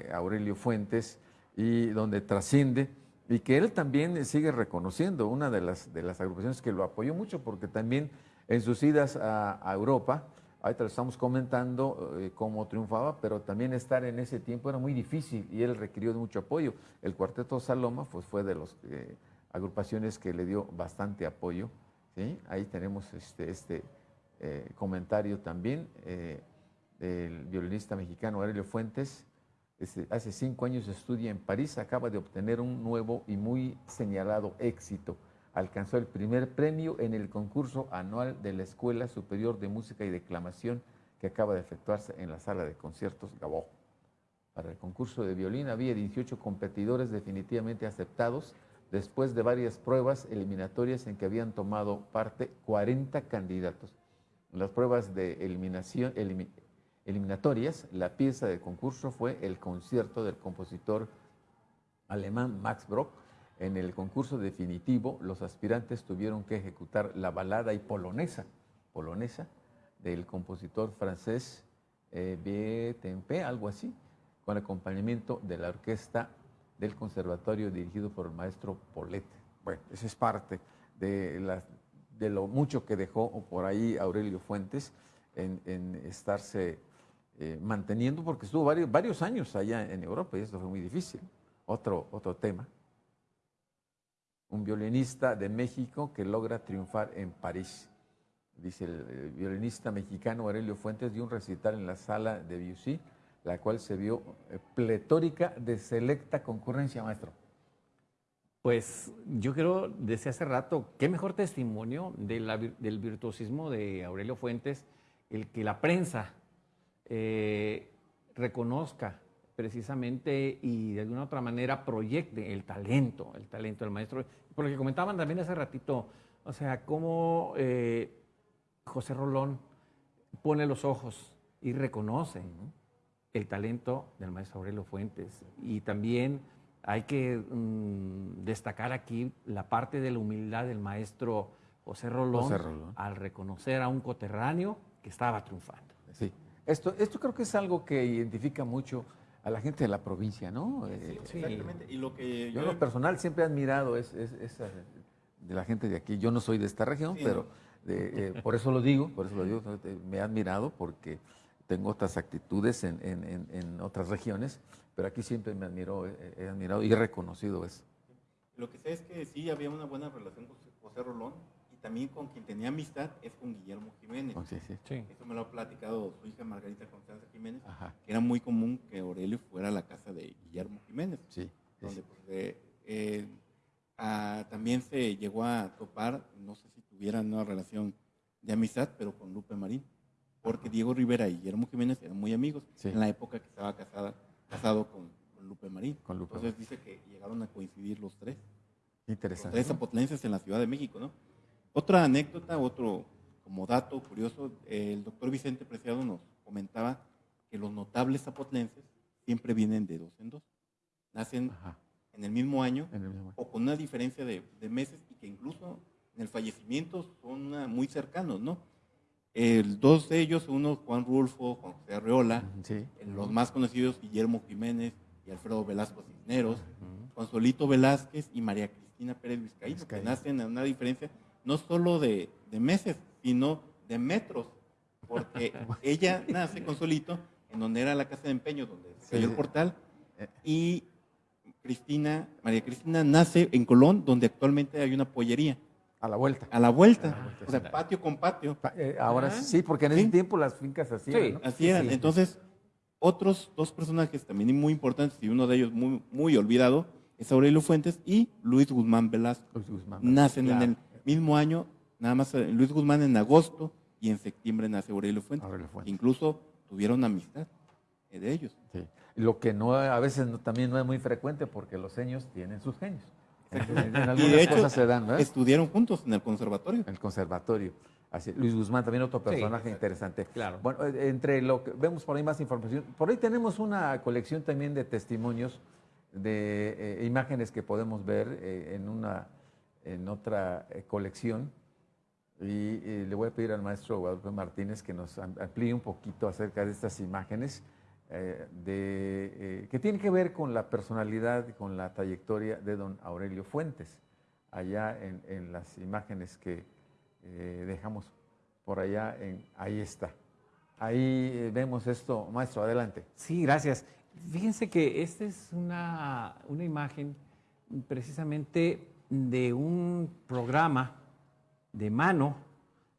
eh, Aurelio Fuentes, y donde trasciende, y que él también sigue reconociendo, una de las, de las agrupaciones que lo apoyó mucho, porque también en sus idas a, a Europa, ahorita estamos comentando eh, cómo triunfaba, pero también estar en ese tiempo era muy difícil y él requirió de mucho apoyo. El Cuarteto Saloma pues, fue de las agrupaciones que le dio bastante apoyo. ¿sí? Ahí tenemos este, este eh, comentario también eh, del violinista mexicano Aurelio Fuentes, Este, hace cinco años estudia en París, acaba de obtener un nuevo y muy señalado éxito. Alcanzó el primer premio en el concurso anual de la Escuela Superior de Música y Declamación que acaba de efectuarse en la sala de conciertos Gabó. Para el concurso de violín había 18 competidores definitivamente aceptados después de varias pruebas eliminatorias en que habían tomado parte 40 candidatos. En las pruebas de eliminación, eliminatorias, la pieza de concurso fue el concierto del compositor alemán Max Brock. En el concurso definitivo, los aspirantes tuvieron que ejecutar la balada y polonesa, polonesa del compositor francés eh, algo así, con acompañamiento de la orquesta del conservatorio dirigido por el maestro Polet. Bueno, esa es parte de, lo mucho que dejó por ahí Aurelio Fuentes en, estarse eh, manteniendo, porque estuvo varios, varios años allá en Europa y esto fue muy difícil. Otro, otro tema. Un violinista de México que logra triunfar en París. Dice el, violinista mexicano Aurelio Fuentes dio un recital en la sala de Bussy la cual se vio eh, pletórica de selecta concurrencia, maestro. Pues yo creo, desde hace rato, qué mejor testimonio del virtuosismo de Aurelio Fuentes, el que la prensa eh, reconozca precisamente y de alguna otra manera proyecte el talento, el talento del maestro. Porque comentaban también hace ratito, o sea, cómo eh, José Rolón pone los ojos y reconoce el talento del maestro Aurelio Fuentes. Y también hay que mm, destacar aquí la parte de la humildad del maestro José Rolón, al reconocer a un coterráneo que estaba triunfando. Sí, esto, esto creo que es algo que identifica mucho a la gente de la provincia, ¿no? Sí, eh, exactamente. Y lo que yo, en lo personal siempre he admirado es, de la gente de aquí. Yo no soy de esta región, pero eh, por eso lo digo, por eso lo digo, me he admirado porque tengo otras actitudes en, otras regiones, pero aquí siempre me admiro, he, admirado y he reconocido eso. Lo que sé es que sí había una buena relación con José Rolón también con quien tenía amistad es con Guillermo Jiménez. Oh, sí, sí. Eso me lo ha platicado su hija Margarita Constanza Jiménez, que era muy común que Aurelio fuera a la casa de Guillermo Jiménez. Sí. Donde pues, eh, también se llegó a topar, no sé si tuvieran una relación de amistad, pero con Lupe Marín porque Diego Rivera y Guillermo Jiménez eran muy amigos en la época que estaba casada, casado con, Lupe Marín. Entonces dice que llegaron a coincidir los tres. Interesante. Los tres apotlenses en la Ciudad de México, ¿no? Otra anécdota, otro como dato curioso, el doctor Vicente Preciado nos comentaba que los notables apotlenses siempre vienen de dos en dos. Nacen en el mismo año o con una diferencia de, de, meses y que incluso en el fallecimiento son muy cercanos, ¿no? El, dos de ellos, uno Juan Rulfo, Juan José Arreola, los más conocidos Guillermo Jiménez y Alfredo Velasco Cisneros, Juan Solito Velázquez y María Cristina Pérez Vizcaíno, que nacen en una diferencia no solo de, meses, sino de metros, porque ella nace con Solito, en donde era la casa de empeño, donde se el portal, eh. y Cristina, María Cristina nace en Colón, donde actualmente hay una pollería. A la vuelta. A la vuelta. o sea, patio con patio. Eh, ahora sí, porque en ese tiempo las fincas hacían. Sí, así eran. Entonces, otros dos personajes también muy importantes y uno de ellos muy, muy olvidado es Aurelio Fuentes y Luis Guzmán Velasco. Luis Guzmán Nacen en el mismo año, nada más eh, Luis Guzmán en agosto y en septiembre nace Aurelio Fuentes. Incluso tuvieron amistad de ellos. Sí. Lo que no a veces también no es muy frecuente porque los seños tienen sus genios y de hecho, se dan, estudiaron juntos en el conservatorio. En el conservatorio. Así, Luis Guzmán, también otro personaje interesante. Claro. Bueno, eh, entre lo que vemos por ahí más información, por ahí tenemos una colección también de testimonios, de eh, imágenes que podemos ver eh, en, una, en otra colección. Y, le voy a pedir al maestro Guadalupe Martínez que nos amplíe un poquito acerca de estas imágenes. Eh, de, eh, que tiene que ver con la personalidad con la trayectoria de don Aurelio Fuentes, allá en, las imágenes que eh, dejamos por allá, en, ahí está. Ahí vemos esto, maestro, adelante. Sí, gracias. Fíjense que esta es una, una imagen precisamente de un programa de mano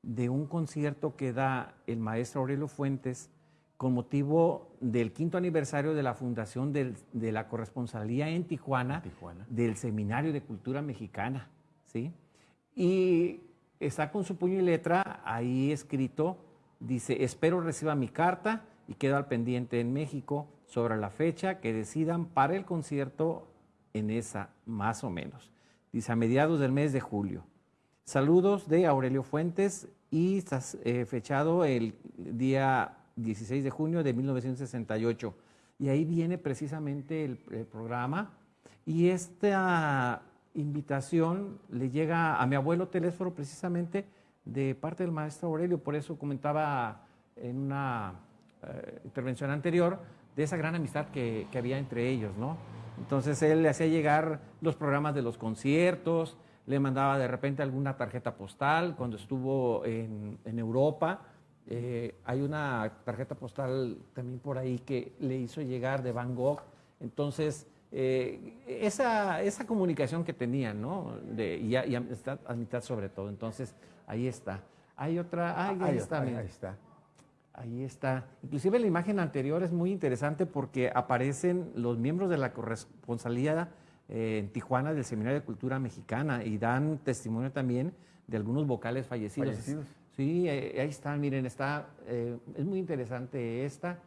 de un concierto que da el maestro Aurelio Fuentes con motivo del quinto aniversario de la fundación del- de la corresponsalía en Tijuana, Tijuana. del Seminario de Cultura Mexicana, ¿sí? Y está con su puño y letra ahí escrito, dice, espero reciba mi carta y quedo al pendiente en México sobre la fecha que decidan para el concierto en esa, más o menos. Dice, a mediados del mes de julio. Saludos de Aurelio Fuentes y eh, fechado el día 16 de junio de 1968. Y ahí viene precisamente el, el programa. Y esta invitación le llega a mi abuelo Telésforo precisamente de parte del maestro Aurelio. Por eso comentaba en una eh, intervención anterior de esa gran amistad que, que había entre ellos, ¿no? Entonces él le hacía llegar los programas de los conciertos, le mandaba de repente alguna tarjeta postal cuando estuvo en, en Europa. Eh, hay una tarjeta postal también por ahí que le hizo llegar de Van Gogh. Entonces, eh, esa, esa comunicación que tenían, ¿no? De, y, y amistad, amistad sobre todo. Entonces, ahí está. Hay otra, ah, ahí, Ahí está, ahí está. Ahí está. Inclusive la imagen anterior es muy interesante porque aparecen los miembros de la corresponsalía eh, en Tijuana del Seminario de Cultura Mexicana y dan testimonio también de algunos vocales fallecidos. Fallecidos. Sí, eh, ahí están, miren, está, eh, es muy interesante esta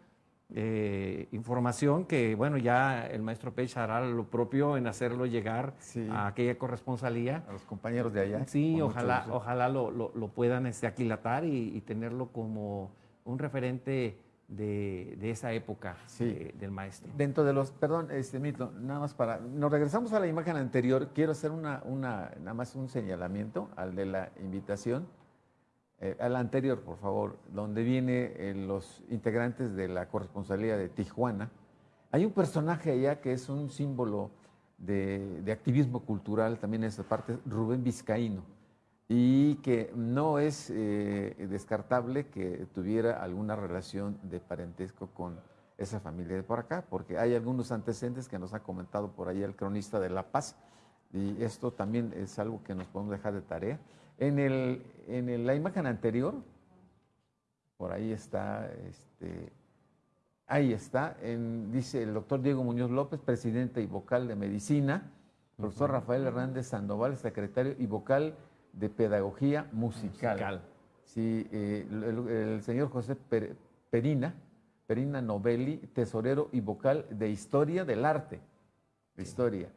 información que, bueno, ya el maestro Pech hará lo propio en hacerlo llegar Sí. a aquella corresponsalía. A los compañeros de allá. Sí, ojalá, ojalá lo, lo- lo puedan este, aquilatar y, y tenerlo como un referente de, de esa época Sí. de- del maestro. Dentro de los, perdón, este Mito, nada más para, nos regresamos a la imagen anterior, quiero hacer una, una, nada más un señalamiento al de la invitación, eh, al anterior, por favor, donde viene eh, los integrantes de la corresponsalía de Tijuana. Hay un personaje allá que es un símbolo de, de activismo cultural, también en esa parte, Rubén Vizcaíno, y que no es eh, descartable que tuviera alguna relación de parentesco con esa familia de por acá, porque hay algunos antecedentes que nos ha comentado por ahí el cronista de La Paz, y esto también es algo que nos podemos dejar de tarea. En, el, en el- la imagen anterior, por ahí está, este, ahí está, en- dice el doctor Diego Muñoz López, presidente y vocal de medicina, profesor Rafael Hernández Sandoval, secretario y vocal de pedagogía musical. Musical. Sí, eh, el, señor José Per- Perina, Perina Novelli, tesorero y vocal de Historia del Arte, de Historia.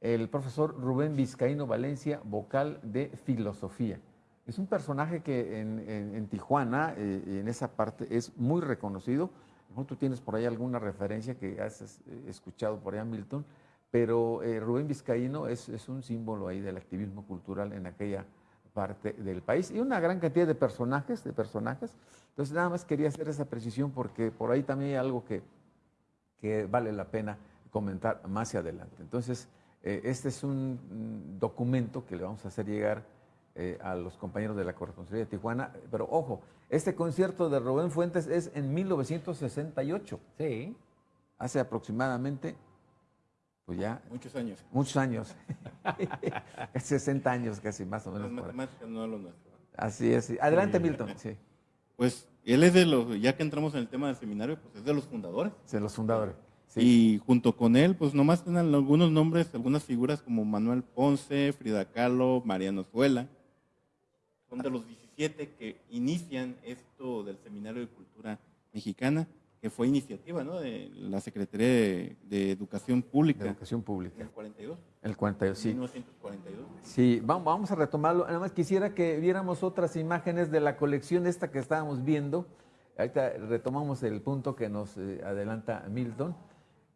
El profesor Rubén Vizcaíno Valencia, vocal de Filosofía. Es un personaje que en, en- en Tijuana, eh, en esa parte, es muy reconocido. Tú tienes por ahí alguna referencia que has eh, escuchado por allá, Milton, pero eh, Rubén Vizcaíno es, es un símbolo ahí del activismo cultural en aquella parte del país y una gran cantidad de personajes, de personajes. Entonces nada más quería hacer esa precisión porque por ahí también hay algo que, que vale la pena comentar más adelante. Entonces, eh, este es un mm, documento que le vamos a hacer llegar eh, a los compañeros de la Corresponsalía de Tijuana, pero ojo, este concierto de Rubén Fuentes es en 1968, Sí. hace aproximadamente, pues ya Muchos años. muchos años, 60 años casi más o menos. por ahí. matemáticas no lo nuestro. Así es. sí. Adelante, Milton. Sí, Pues él es de los, ya que entramos en el tema del seminario, pues es de los fundadores. de los fundadores. Sí. Y junto con él, pues nomás tienen algunos nombres, algunas figuras como Manuel Ponce, Frida Kahlo, Mariano Zuela. Son de los 17 que inician esto del Seminario de Cultura Mexicana, que fue iniciativa ¿no? de la Secretaría de, de Educación de Pública educación en pública. el 42, El 42, sí. 1942. Sí, vamos, vamos a retomarlo. Nada más quisiera que viéramos otras imágenes de la colección esta que estábamos viendo. Ahorita retomamos el punto que nos eh, adelanta Milton,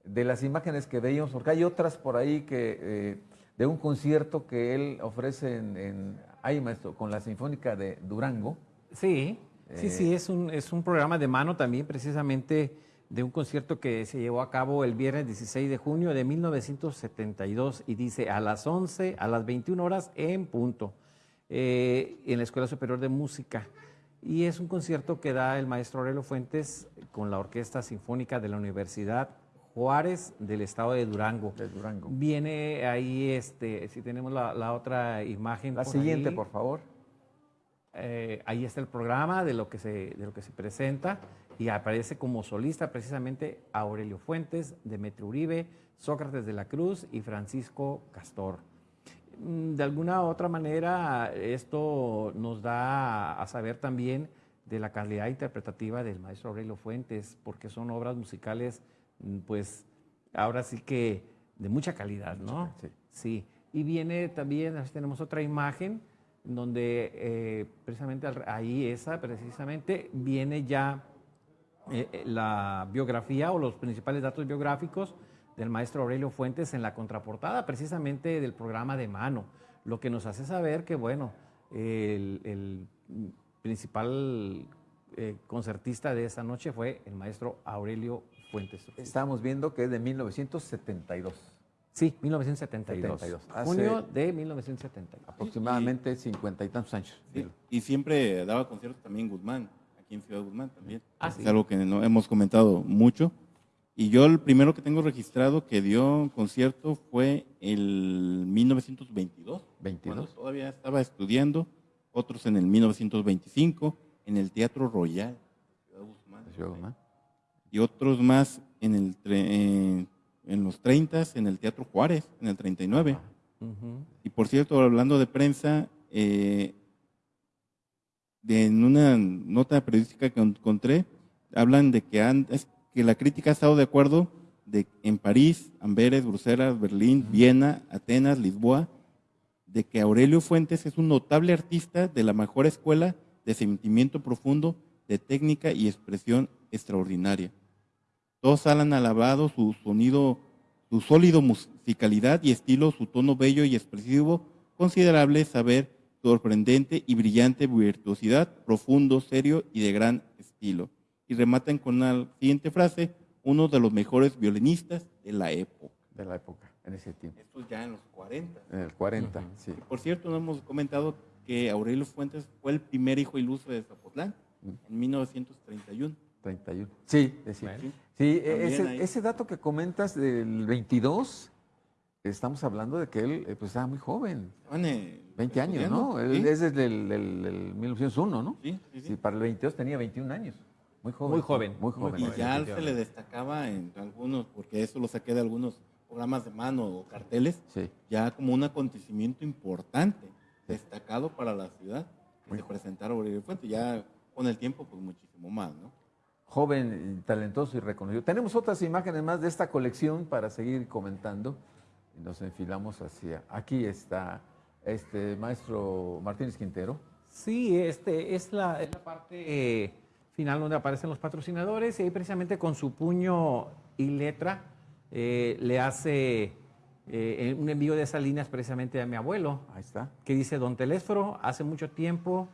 de las imágenes que veíamos, porque hay otras por ahí que eh, de un concierto que él ofrece en, en ahí, maestro, con la Sinfónica de Durango. Sí, sí, Eh, sí, es un, es un programa de mano también, precisamente de un concierto que se llevó a cabo el viernes 16 de junio de 1972 y dice a las 11, a las 21 horas en punto, eh, en la Escuela Superior de Música. Y es un concierto que da el maestro Aurelio Fuentes con la Orquesta Sinfónica de la Universidad Juárez del Estado de Durango. De Durango. Viene ahí, este, si tenemos la, la otra imagen. La por siguiente, ahí. por favor. Eh, ahí está el programa de lo que se, de lo que se presenta. y aparece como solista precisamente Aurelio Fuentes, Demetrio Uribe, Sócrates de la Cruz y Francisco Castor. Mm, de alguna u otra manera, esto nos da a saber también de la calidad interpretativa del maestro Aurelio Fuentes, porque son obras musicales, mm, pues ahora sí que de mucha calidad, ¿no? Sí. Sí. Y viene también, tenemos otra imagen, donde eh, precisamente ahí esa, precisamente, viene ya eh, eh, la biografía o los principales datos biográficos del maestro Aurelio Fuentes en la contraportada precisamente del programa de mano, lo que nos hace saber que, bueno, el, principal concertista de esa noche fue el maestro Aurelio Fuentes. Estamos viendo que es de 1972. Sí, 1972. junio de 1972. Aproximadamente cincuenta y tantos años. y siempre daba conciertos también Guzmán, aquí en Ciudad Guzmán también. Ah, es algo que no hemos comentado mucho. Y yo el primero que tengo registrado que dio concierto fue el 1922. 22. todavía estaba estudiando. Otros en el 1925 en el Teatro Royal de Ciudad Guzmán. Y otros más en, el, en, los 30 en el Teatro Juárez, en el 39. Y por cierto, hablando de prensa, eh, de, en una nota periodística que encontré, hablan de que antes que la crítica ha estado de acuerdo de, en París, Amberes, Bruselas, Berlín, Viena, Atenas, Lisboa, de que Aurelio Fuentes es un notable artista de la mejor escuela de sentimiento profundo, de técnica y expresión extraordinaria. Todos han alabado su sonido, su sólido musicalidad y estilo, su tono bello y expresivo, considerable saber, sorprendente y brillante virtuosidad, profundo, serio y de gran estilo y rematan con la siguiente frase, uno de los mejores violinistas de la época. De la época, en ese tiempo. Esto ya en los 40. En el 40, sí. por cierto, no hemos comentado que Aurelio Fuentes fue el primer hijo ilustre de Zapotlán en 1931. 31. Sí, es sí. Sí ese, ese, dato que comentas del 22, estamos hablando de que él eh, pues, estaba muy joven. 20 años, ¿no? Él es desde el, 1901, ¿no? Sí, sí, sí. para el 22 tenía 21 años. Muy joven. Muy joven. Muy joven. Y ya se le destacaba en algunos, porque eso lo saqué de algunos programas de mano o carteles, ya como un acontecimiento importante, destacado para la ciudad, que se presentara Aurelio Fuente. Ya con el tiempo, pues muchísimo más, ¿no? Joven, talentoso y reconocido. Tenemos otras imágenes más de esta colección para seguir comentando. Nos enfilamos hacia. Aquí está este maestro Martínez Quintero. Sí, este es la, es la parte. Eh, final donde aparecen los patrocinadores y ahí precisamente con su puño y letra eh, le hace eh, un envío de esas líneas precisamente a mi abuelo. Ahí está. Que dice, don Telésforo, hace mucho tiempo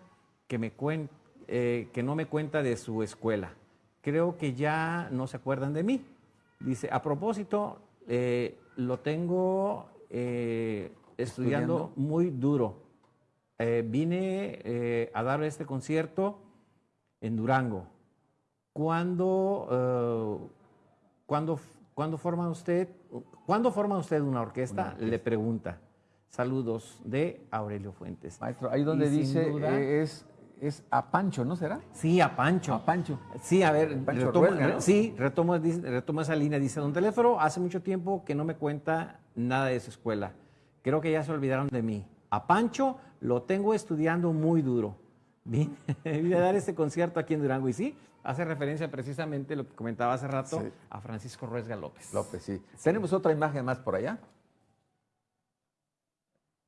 que, me que no me cuenta de su escuela. Creo que ya no se acuerdan de mí. Dice, a propósito, lo tengo estudiando, muy duro. vine a dar este concierto en Durango. ¿Cuándo, ¿cuándo, ¿cuándo, forma usted, ¿cuándo forma usted una orquesta? Le pregunta. Saludos de Aurelio Fuentes. Maestro, ahí donde dice eh, es, es a Pancho, ¿no será? Sí, a Pancho. A Pancho. Sí, a ver, retomo, sí, retomo, retomo, esa línea. Dice, don Teléfono, hace mucho tiempo que no me cuenta nada de su escuela. Creo que ya se olvidaron de mí. A Pancho lo tengo estudiando muy duro. Vine, a dar este concierto aquí en Durango y sí, hace referencia precisamente lo que comentaba hace rato a Francisco Ruesga López. López, sí. Tenemos otra imagen más por allá.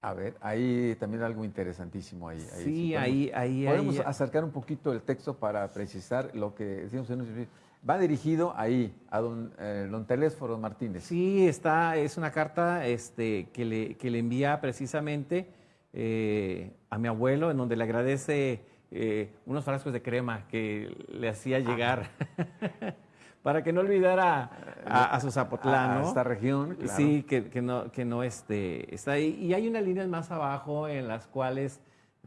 A ver, ahí también algo interesantísimo ahí. sí, ahí, ahí, Podemos acercar un poquito el texto para precisar lo que decimos en Va dirigido ahí, a don, eh, don Telésforo Martínez. Sí, está, es una carta este, que, le, que le envía precisamente eh, a mi abuelo, en donde le agradece eh, unos frascos de crema que le hacía ah. para que no olvidara a, su Zapotlán, a, esta región. Sí, que, no, que no este, está ahí. Y hay unas líneas más abajo en las cuales,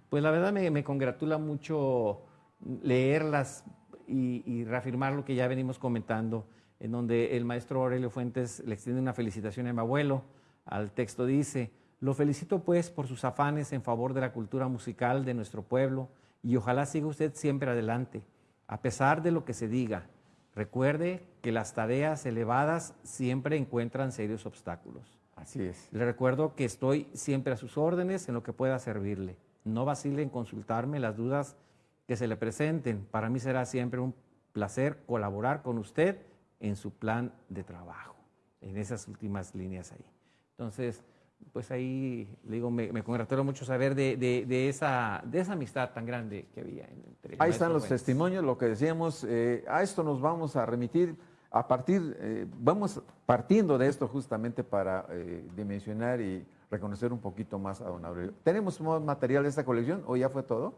pues la verdad me, congratula mucho leerlas y, y, reafirmar lo que ya venimos comentando, en donde el maestro Aurelio Fuentes le extiende una felicitación a mi abuelo. Al texto dice, lo felicito pues por sus afanes en favor de la cultura musical de nuestro pueblo y ojalá siga usted siempre adelante. A pesar de lo que se diga, recuerde que las tareas elevadas siempre encuentran serios obstáculos. Así es. Le recuerdo que estoy siempre a sus órdenes en lo que pueda servirle. No vacile en consultarme las dudas que se le presenten. Para mí será siempre un placer colaborar con usted en su plan de trabajo, en esas últimas líneas ahí. Entonces, pues ahí le digo, me, me congratulo mucho saber de, de, de, esa, de esa amistad tan grande que había entre Ahí están los Fuentes. testimonios, lo que decíamos, eh, a esto nos vamos a remitir a partir, eh, vamos partiendo de esto justamente para eh, dimensionar y reconocer un poquito más a don Aurelio. ¿Tenemos más material de esta colección o ya fue todo?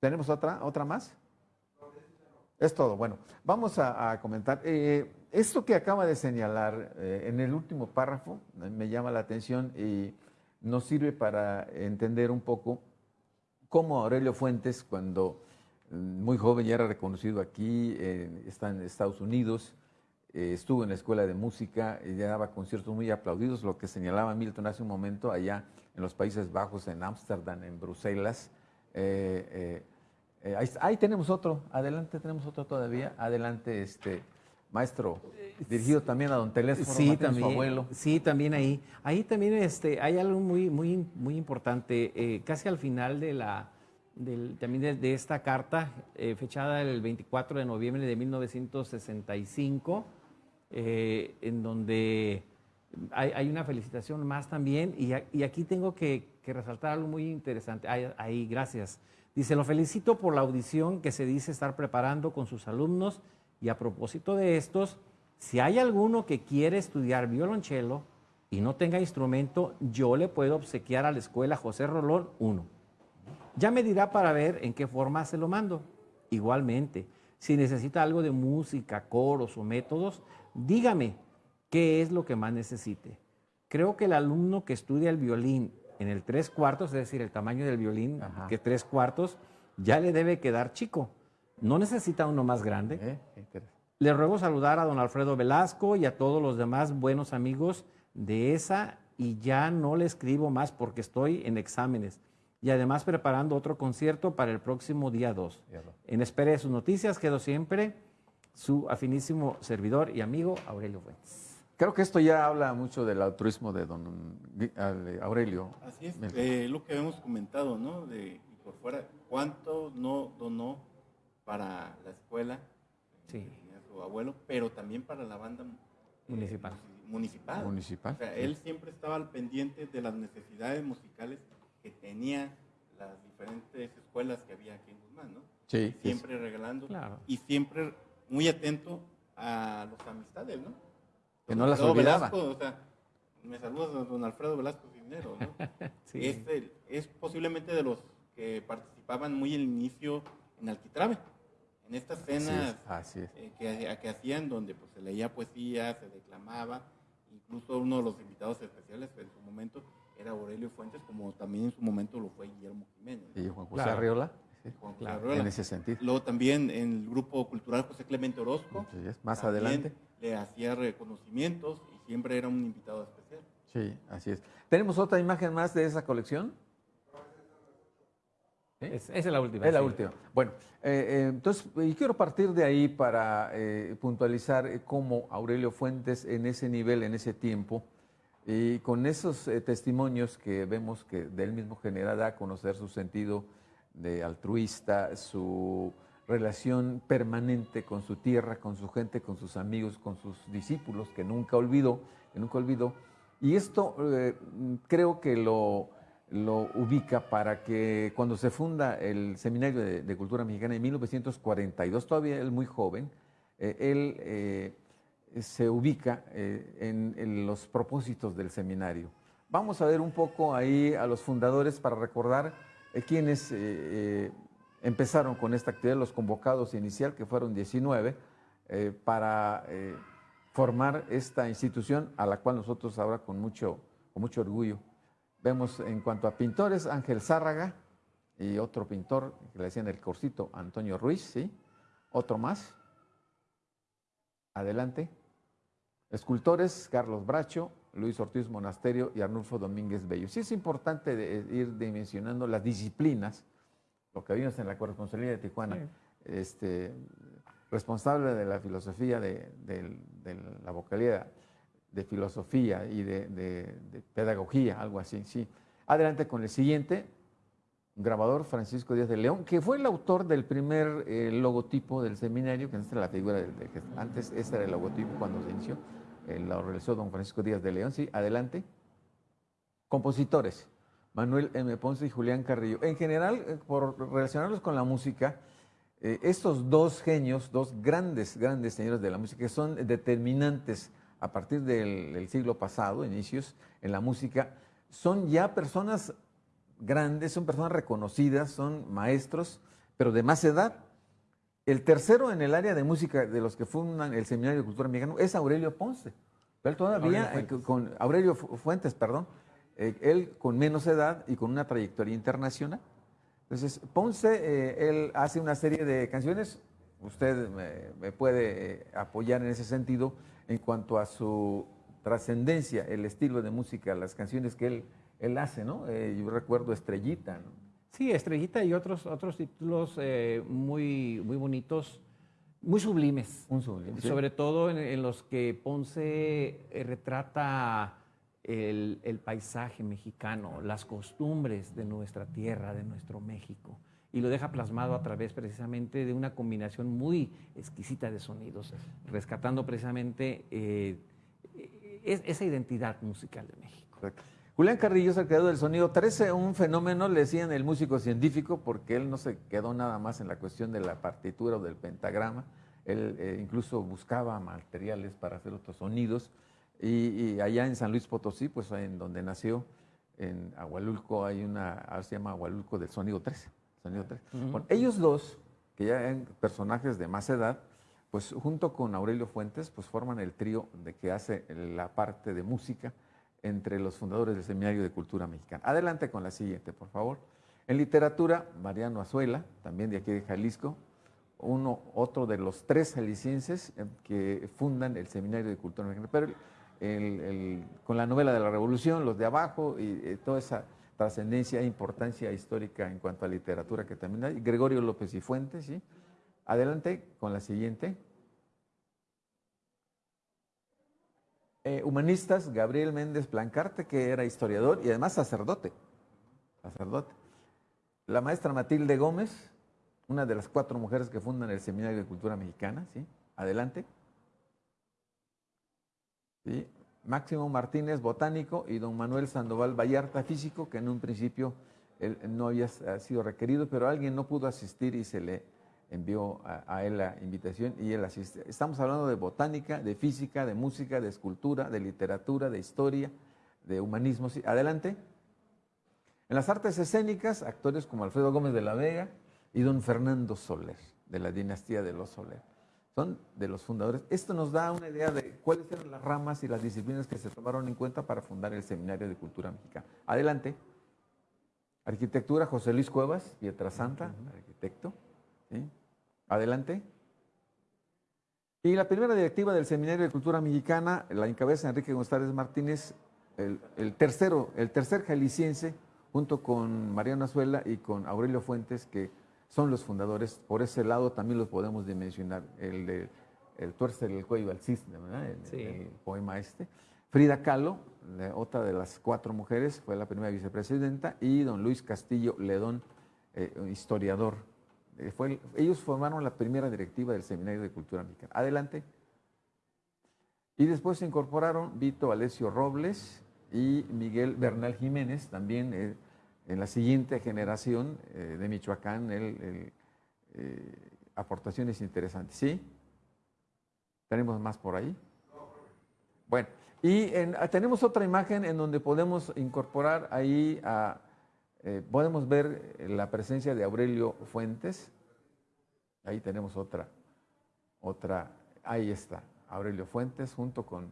¿Tenemos otra, otra más? Es todo. Bueno, vamos a, comentar. Eh, esto que acaba de señalar eh, en el último párrafo eh, me llama la atención y nos sirve para entender un poco cómo Aurelio Fuentes, cuando mm, muy joven ya era reconocido aquí, está en Estados Unidos, estuvo en la escuela de música y ya daba conciertos muy aplaudidos, lo que señalaba Milton hace un momento allá en los Países Bajos, en Ámsterdam, en Bruselas. Ahí, ahí, tenemos otro, adelante tenemos otro todavía, adelante este maestro, dirigido también a don Telésforo, sí, también, su abuelo. Sí, también ahí. Ahí también este, hay algo muy, muy, muy importante. Eh, casi al final de la, del, también de, de, esta carta, eh, fechada el 24 de noviembre de 1965, eh, en donde hay, hay, una felicitación más también, y, y aquí tengo que, que, resaltar algo muy interesante. Ahí, ahí, gracias. Dice, lo felicito por la audición que se dice estar preparando con sus alumnos y a propósito de estos, si hay alguno que quiere estudiar violonchelo y no tenga instrumento, yo le puedo obsequiar a la escuela José Rolón uno. Ya me dirá para ver en qué forma se lo mando. Igualmente, si necesita algo de música, coros o métodos, dígame qué es lo que más necesite. Creo que el alumno que estudia el violín en el tres cuartos, es decir, el tamaño del violín, Ajá. que tres cuartos, ya le debe quedar chico. No necesita uno más grande. Eh, Le ruego saludar a don Alfredo Velasco y a todos los demás buenos amigos de esa y ya no le escribo más porque estoy en exámenes y además preparando otro concierto para el próximo día 2. En espera de sus noticias quedo siempre su afinísimo servidor y amigo Aurelio Fuentes. Creo que esto ya habla mucho del altruismo de don Aurelio. Así es, eh, lo que hemos comentado, ¿no? De, por fuera, ¿cuánto no donó para la escuela, sí. eh, su abuelo, pero también para la banda municipal. Eh, municipal. municipal. O sea, sí. él siempre estaba al pendiente de las necesidades musicales que tenía las diferentes escuelas que había aquí en Guzmán, ¿no? Sí. Siempre sí. regalando claro. y siempre muy atento a las amistades, ¿no? Que no las olvidaba. Velasco, o sea, me saludas don Alfredo Velasco Cisnero, ¿no? sí. es, el, es posiblemente de los que participaban muy al inicio en Alquitrave en estas cenas así es, así es. Eh, que, que, hacían donde pues, se leía poesía, se declamaba, incluso uno de los invitados especiales en su momento era Aurelio Fuentes, como también en su momento lo fue Guillermo Jiménez. Y Juan José claro. Arriola. Sí, Juan José claro, Arriola. En ese sentido. Luego también en el grupo cultural José Clemente Orozco. Sí, más adelante. Le hacía reconocimientos y siempre era un invitado especial. Sí, así es. ¿Tenemos otra imagen más de esa colección? Es, esa es la última. Es la sí. última. Bueno, eh, eh, entonces, y quiero partir de ahí para eh, puntualizar cómo Aurelio Fuentes en ese nivel, en ese tiempo, y con esos eh, testimonios que vemos que de él mismo genera, da a conocer su sentido de altruista, su relación permanente con su tierra, con su gente, con sus amigos, con sus discípulos, que nunca olvidó, que nunca olvidó. Y esto eh, creo que lo, lo ubica para que cuando se funda el Seminario de, Cultura Mexicana en 1942, todavía él muy joven, eh, él eh, se ubica en, los propósitos del seminario. Vamos a ver un poco ahí a los fundadores para recordar eh, quiénes eh, empezaron con esta actividad, los convocados inicial, que fueron 19, para formar esta institución a la cual nosotros ahora con mucho, con mucho orgullo Vemos en cuanto a pintores, Ángel Zárraga y otro pintor que le decían el Corcito, Antonio Ruiz, ¿sí? Otro más. Adelante. Escultores, Carlos Bracho, Luis Ortiz Monasterio y Arnulfo Domínguez Bello. Sí es importante de ir dimensionando las disciplinas lo que vimos en la corresponsalía de Tijuana, este, responsable de la filosofía de, la vocalía de filosofía y de, pedagogía, algo así, sí. Adelante con el siguiente, grabador Francisco Díaz de León, que fue el autor del primer eh, logotipo del seminario, que es la figura de, antes este era el logotipo cuando se inició, eh, lo realizó don Francisco Díaz de León, sí, adelante. Compositores, Manuel M. Ponce y Julián Carrillo. En general, eh, por relacionarlos con la música, estos dos genios, dos grandes, grandes señores de la música, que son determinantes a partir del siglo pasado, inicios en la música, son ya personas grandes, son personas reconocidas, son maestros, pero de más edad. El tercero en el área de música de los que fundan el Seminario de Cultura Mexicana es Aurelio Ponce. Pero todavía, Aurelio eh, con Aurelio Fuentes, perdón, eh, él con menos edad y con una trayectoria internacional. Entonces, Ponce, eh, él hace una serie de canciones, usted me puede apoyar en ese sentido en cuanto a su trascendencia, el estilo de música, las canciones que él él hace, ¿no? Eh, yo recuerdo Estrellita, ¿no? Sí, Estrellita y otros, otros títulos eh, muy, muy bonitos, muy sublimes. Un sublime, Sobre todo en, los que Ponce eh, retrata el, el, paisaje mexicano, las costumbres de nuestra tierra, de nuestro México. Y lo deja plasmado a través precisamente de una combinación muy exquisita de sonidos, rescatando precisamente esa identidad musical de México. Correcto. Julián Carrillo es el creador del sonido 13, un fenómeno, le decían el músico científico, porque él no se quedó nada más en la cuestión de la partitura o del pentagrama, él eh, incluso buscaba materiales para hacer otros sonidos, y, allá en San Luis Potosí, pues en donde nació, en Agualulco, hay una, se llama Agualulco del sonido 13. Sonido 13. ellos dos, que ya eran personajes de más edad, pues junto con Aurelio Fuentes, pues forman el trío de que hace la parte de música, entre los fundadores del Seminario de Cultura Mexicana. Adelante con la siguiente, por favor. En literatura, Mariano Azuela, también de aquí de Jalisco, uno, otro de los tres jaliscienses eh, que fundan el Seminario de Cultura Mexicana. Pero con la novela de la Revolución, los de abajo y eh, toda esa trascendencia e importancia histórica en cuanto a literatura que también hay. Gregorio López y Fuentes, ¿sí? Adelante con la siguiente. Eh, humanistas, Gabriel Méndez Plancarte, que era historiador y además sacerdote. Sacerdote. La maestra Matilde Gómez, una de las cuatro mujeres que fundan el Seminario de Cultura Mexicana, ¿sí? Adelante. ¿Sí? Máximo Martínez, botánico, y don Manuel Sandoval Vallarta, físico, que en un principio él no había sido requerido, pero alguien no pudo asistir y se le envió a, él la invitación y él asiste. Estamos hablando de botánica, de física, de música, de escultura, de literatura, de historia, de humanismo. Adelante. En las artes escénicas, actores como Alfredo Gómez de la Vega y don Fernando Soler, de la dinastía de los Soler. Son de los fundadores. Esto nos da una idea de cuáles eran las ramas y las disciplinas que se tomaron en cuenta para fundar el Seminario de Cultura Mexicana. Adelante. Arquitectura, José Luis Cuevas, Pietrasanta, arquitecto. Adelante. Y la primera directiva del Seminario de Cultura Mexicana la encabeza Enrique González Martínez, el, tercero, el tercer jalisciense, junto con Mariano Azuela y con Aurelio Fuentes, que son los fundadores. Por ese lado también los podemos dimensionar. El de el tuerce del cuello al cisne, ¿verdad? El, poema este. Frida Kahlo, otra de las cuatro mujeres, fue la primera vicepresidenta, y don Luis Castillo Ledón, eh, historiador eh, ellos formaron la primera directiva del Seminario de Cultura Mexicana. Adelante. Y después se incorporaron Vito Alessio Robles y Miguel Bernal Jiménez, también eh, en la siguiente generación eh, de Michoacán, aportaciones interesantes. ¿Sí? ¿Tenemos más por ahí? Bueno, y tenemos otra imagen en donde podemos incorporar ahí a eh, podemos ver la presencia de Aurelio Fuentes. Ahí tenemos otra, otra, ahí está, Aurelio Fuentes junto con,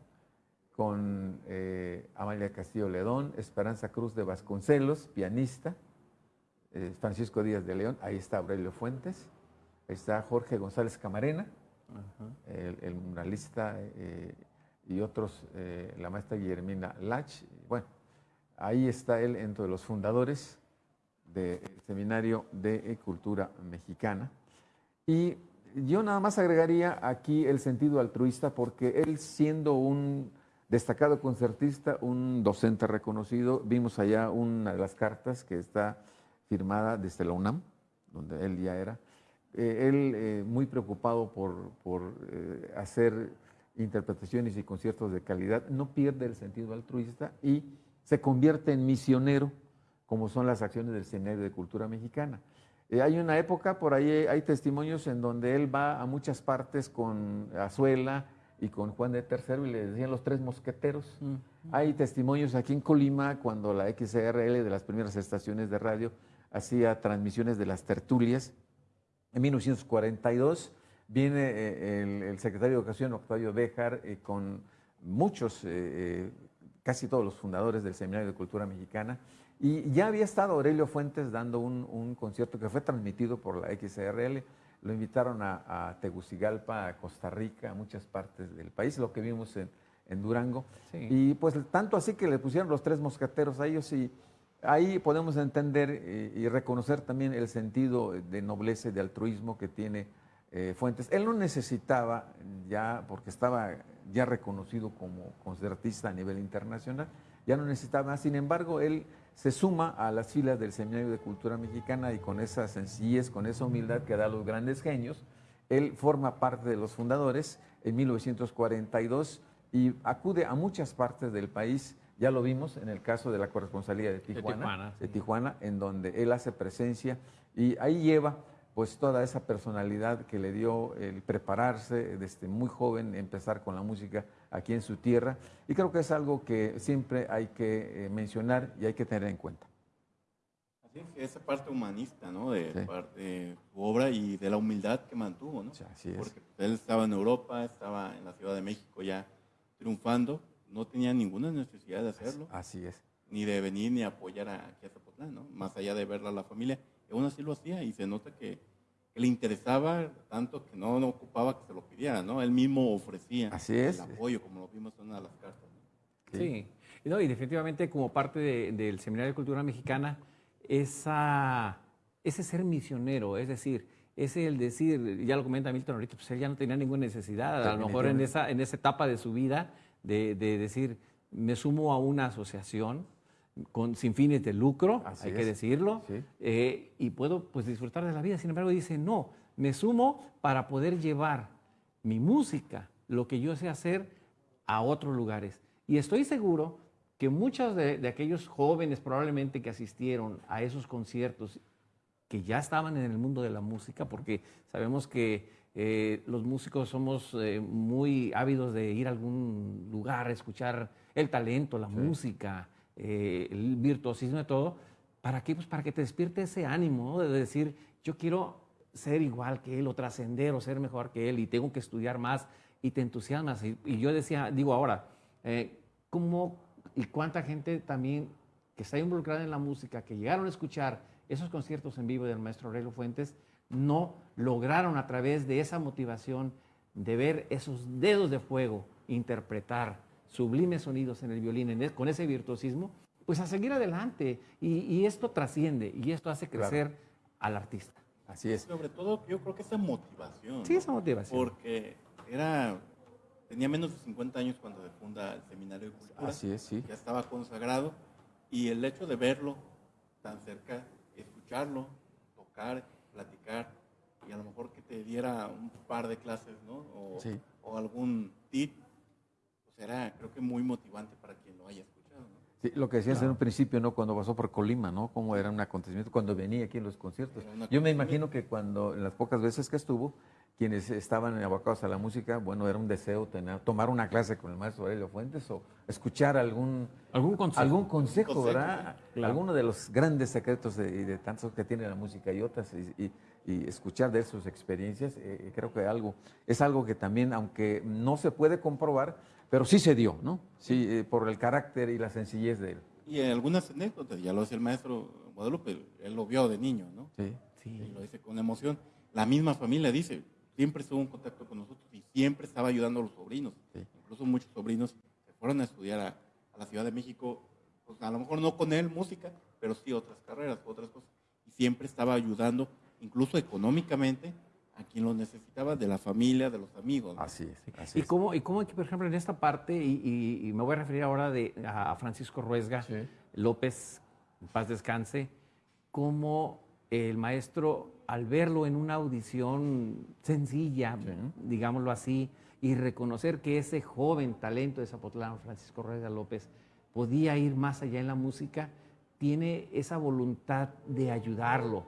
con eh, Amalia Castillo Ledón, Esperanza Cruz de Vasconcelos, pianista, eh, Francisco Díaz de León, ahí está Aurelio Fuentes, ahí está Jorge González Camarena, el, muralista y otros, la maestra Guillermina Lach, bueno, Ahí está él entre los fundadores del Seminario de Cultura Mexicana. Y yo nada más agregaría aquí el sentido altruista porque él siendo un destacado concertista, un docente reconocido, vimos allá una de las cartas que está firmada desde la UNAM, donde él ya era, eh, él eh, muy preocupado por, eh, hacer interpretaciones y conciertos de calidad, no pierde el sentido altruista y se convierte en misionero, como son las acciones del Seminario de Cultura Mexicana. hay una época, por ahí hay testimonios en donde él va a muchas partes con Azuela y con Juan de Tercero y le decían los tres mosqueteros. Mm. Hay testimonios aquí en Colima cuando la XRL de las primeras estaciones de radio hacía transmisiones de las tertulias. En 1942 viene eh, el, secretario de Educación, Octavio Béjar, eh, con muchos, eh, casi todos los fundadores del Seminario de Cultura Mexicana, y ya había estado Aurelio Fuentes dando un, concierto que fue transmitido por la XRL. Lo invitaron a, Tegucigalpa, a Costa Rica, a muchas partes del país, lo que vimos en, Durango. Y pues tanto así que le pusieron los tres mosqueteros a ellos y ahí podemos entender eh, y reconocer también el sentido de nobleza y de altruismo que tiene eh, Fuentes. Él no necesitaba ya, porque estaba ya reconocido como concertista a nivel internacional, ya no necesitaba más. Sin embargo, él se suma a las filas del Seminario de Cultura Mexicana y con esa sencillez, con esa humildad que da a los grandes genios, él forma parte de los fundadores en 1942 y acude a muchas partes del país ya lo vimos en el caso de la corresponsalía de Tijuana, de Tijuana, en donde él hace presencia y ahí lleva pues toda esa personalidad que le dio el prepararse desde muy joven, empezar con la música aquí en su tierra. Y creo que es algo que siempre hay que eh, mencionar y hay que tener en cuenta. Así es, esa parte humanista, ¿no? De, su obra y de la humildad que mantuvo, ¿no? así es. Porque él estaba en Europa, estaba en la Ciudad de México ya triunfando, no tenía ninguna necesidad de hacerlo. Así es. Ni de venir ni apoyar a, aquí a ¿no? Más allá de verla a la familia. Y aún así lo hacía y se nota que, le interesaba tanto que no, no, ocupaba que se lo pidiera, ¿no? Él mismo ofrecía así es. el apoyo, como lo vimos en una de las cartas. Sí. Y, no, y definitivamente como parte del Seminario de Cultura Mexicana, esa, ese ser misionero, es decir, ese el decir, ya lo comenta Milton ahorita, pues él ya no tenía ninguna necesidad, a lo mejor en esa, en esa etapa de su vida, de, decir, me sumo a una asociación con, sin fines de lucro, hay que decirlo, eh, y puedo pues, disfrutar de la vida. Sin embargo, dice, no, me sumo para poder llevar mi música, lo que yo sé hacer, a otros lugares. Y estoy seguro que muchos de, de aquellos jóvenes probablemente que asistieron a esos conciertos, que ya estaban en el mundo de la música, porque sabemos que eh, los músicos somos eh, muy ávidos de ir a algún lugar, escuchar el talento, la música, eh, el virtuosismo de todo. ¿Para qué? Pues para que te despierte ese ánimo de decir, yo quiero ser igual que él o trascender o ser mejor que él y tengo que estudiar más y te entusiasmas. Y, yo decía, digo ahora, ¿cómo y cuánta gente también que está involucrada en la música, que llegaron a escuchar esos conciertos en vivo del maestro Aurelio Fuentes, no lograron a través de esa motivación de ver esos dedos de fuego interpretar sublimes sonidos en el violín e, con ese virtuosismo, pues a seguir adelante. Y, esto trasciende y esto hace crecer al artista. Así es. Sobre todo yo creo que esa motivación. Sí, esa motivación. Porque era, tenía menos de 50 años cuando se funda el Seminario de Cultura. Así es, sí. Ya estaba consagrado y el hecho de verlo tan cerca, escucharlo, tocar, platicar y a lo mejor que te diera un par de clases, ¿no? O, o algún tip, pues era creo que muy motivante para quien lo haya escuchado, ¿no? Sí, lo que decías en un principio, ¿no? Cuando pasó por Colima, ¿no? Cómo era un acontecimiento, cuando venía aquí en los conciertos. Yo me imagino que cuando, en las pocas veces que estuvo, quienes estaban abocados a la música, bueno, era un deseo tener, tomar una clase con el maestro Aurelio Fuentes o escuchar algún, algún consejo, algún consejo, ¿verdad? Alguno de los grandes secretos de, de, tantos que tiene la música y otras, y, escuchar de sus experiencias, eh, creo que algo, es algo que también, aunque no se puede comprobar, pero sí se dio, ¿no? Sí, eh, por el carácter y la sencillez de él. Y algunas anécdotas, ya lo hace el maestro Guadalupe, él lo vio de niño, ¿no? Sí. sí. Y lo dice con emoción. La misma familia dice, siempre estuvo en contacto con nosotros y siempre estaba ayudando a los sobrinos. Incluso muchos sobrinos se fueron a estudiar a, la Ciudad de México, pues a lo mejor no con él música, pero sí otras carreras, otras cosas. y siempre estaba ayudando, incluso económicamente, a quien lo necesitaba, de la familia, de los amigos. Así es. Así ¿Y es. cómo, y cómo, por ejemplo, en esta parte, y, y- y me voy a referir ahora de, a Francisco Ruesga Sí. López, en paz descanse, cómo el maestro, al verlo en una audición sencilla, Sí. digámoslo así, y reconocer que ese joven talento de Zapotlán, Francisco Ruesga López, podía ir más allá en la música, tiene esa voluntad de ayudarlo.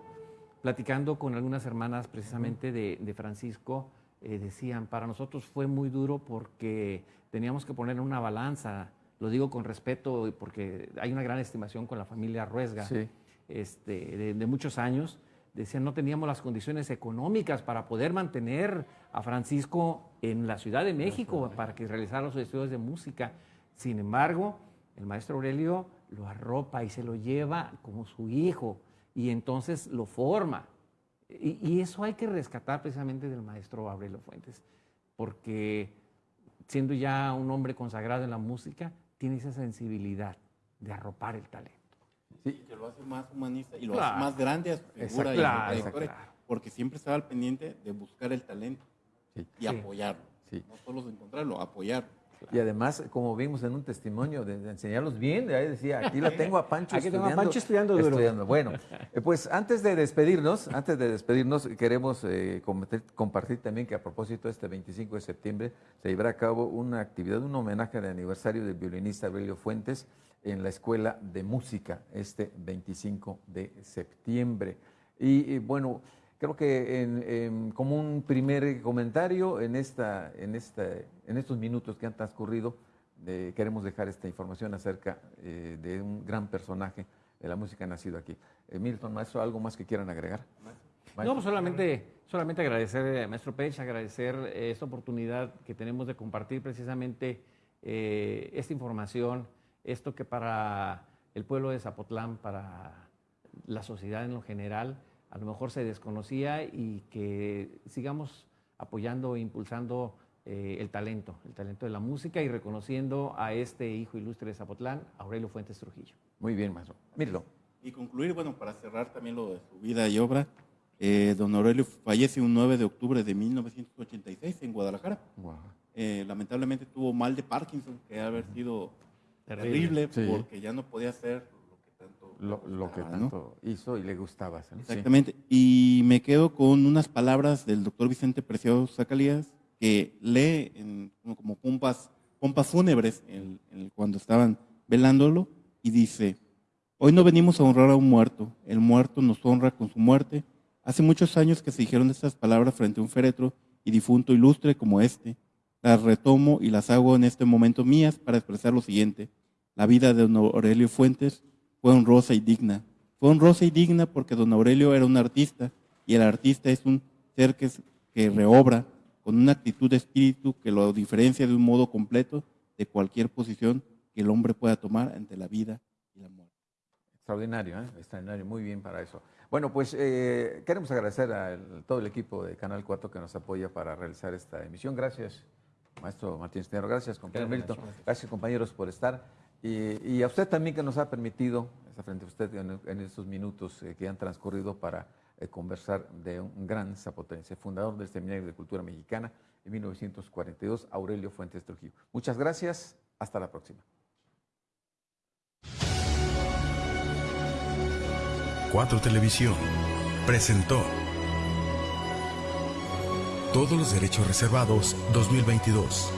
Platicando con algunas hermanas precisamente de, de Francisco, eh, decían, para nosotros fue muy duro porque teníamos que poner en una balanza, lo digo con respeto porque hay una gran estimación con la familia Ruesga, Sí. este, de, de muchos años, decían no teníamos las condiciones económicas para poder mantener a Francisco en la Ciudad de México para que realizara los estudios de música. Sin embargo, el maestro Aurelio lo arropa y se lo lleva como su hijo y entonces lo forma. Y, y eso hay que rescatar precisamente del maestro Aurelio Fuentes, porque siendo ya un hombre consagrado en la música, tiene esa sensibilidad de arropar el talento. Y que lo hace más humanista y lo Claro. hace más grande a su figura y a su claro. porque siempre estaba al pendiente de buscar el talento Sí. y Sí. apoyarlo. Sí. No solo de encontrarlo, apoyarlo. Y además, como vimos en un testimonio, de, de enseñarlos bien, ahí decía, aquí la tengo a Pancho Aquí tengo a estudiando. Pancho estudiando estudiando. Bueno, eh, pues antes de despedirnos, antes de despedirnos, queremos eh, compartir, compartir también que a propósito este 25 de septiembre se llevará a cabo una actividad, un homenaje de aniversario del violinista Aurelio Fuentes en la Escuela de Música este 25 de septiembre. Y, y, bueno, creo que como un primer comentario en, esta, en, esta, en estos minutos que han transcurrido, queremos dejar esta información acerca eh, de un gran personaje de la música nacido aquí. Eh, Milton, maestro, ¿algo más que quieran agregar? No, pues solamente, solamente agradecer, eh, maestro Pech, agradecer eh, esta oportunidad que tenemos de compartir precisamente esta información, esto que para el pueblo de Zapotlán, para la sociedad en lo general, a lo mejor se desconocía y que sigamos apoyando e impulsando eh, el talento, el talento de la música y reconociendo a este hijo ilustre de Zapotlán, Aurelio Fuentes Trujillo. Muy bien, maestro. Míralo. Y concluir, bueno, para cerrar también lo de su vida y obra, eh, don Aurelio fallece un 9 de octubre de 1986 en Guadalajara. Eh, lamentablemente tuvo mal de Parkinson, que ha haber sido terrible, Sí. porque ya no podía hacer lo que tanto hizo y le gustaba. Exactamente. Y me quedo con unas palabras del doctor Vicente Preciado Zacalías, que lee en, como- pompas, pompas fúnebres cuando estaban velándolo, y dice, hoy no venimos a honrar a un muerto, el muerto nos honra con su muerte. Hace muchos años que se dijeron estas palabras frente a un féretro y difunto ilustre como este. Las retomo y las hago en este momento mías para expresar lo siguiente. La vida de don Aurelio Fuentes fue honrosa y digna. Fue honrosa y digna porque don Aurelio era un artista y el artista es un ser que, es- que reobra con una actitud de espíritu que lo diferencia de un modo completo de cualquier posición que el hombre pueda tomar ante la vida y la muerte. Extraordinario, ¿eh? extraordinario, muy bien para eso. Bueno, pues eh, queremos agradecer a el- todo el equipo de Canal 4 que nos apoya para realizar esta emisión. Gracias, maestro Martín Estero. Gracias, compañero Milton. Gracias, compañeros, por estar. Y, a usted también que nos ha permitido, frente a usted en, en estos minutos eh, que han transcurrido para eh, conversar de un gran zapotense, fundador del Seminario de Cultura Mexicana en 1942, Aurelio Fuentes Trujillo. Muchas gracias, hasta la próxima. Cuatro Televisión presentó Todos los derechos reservados 2022.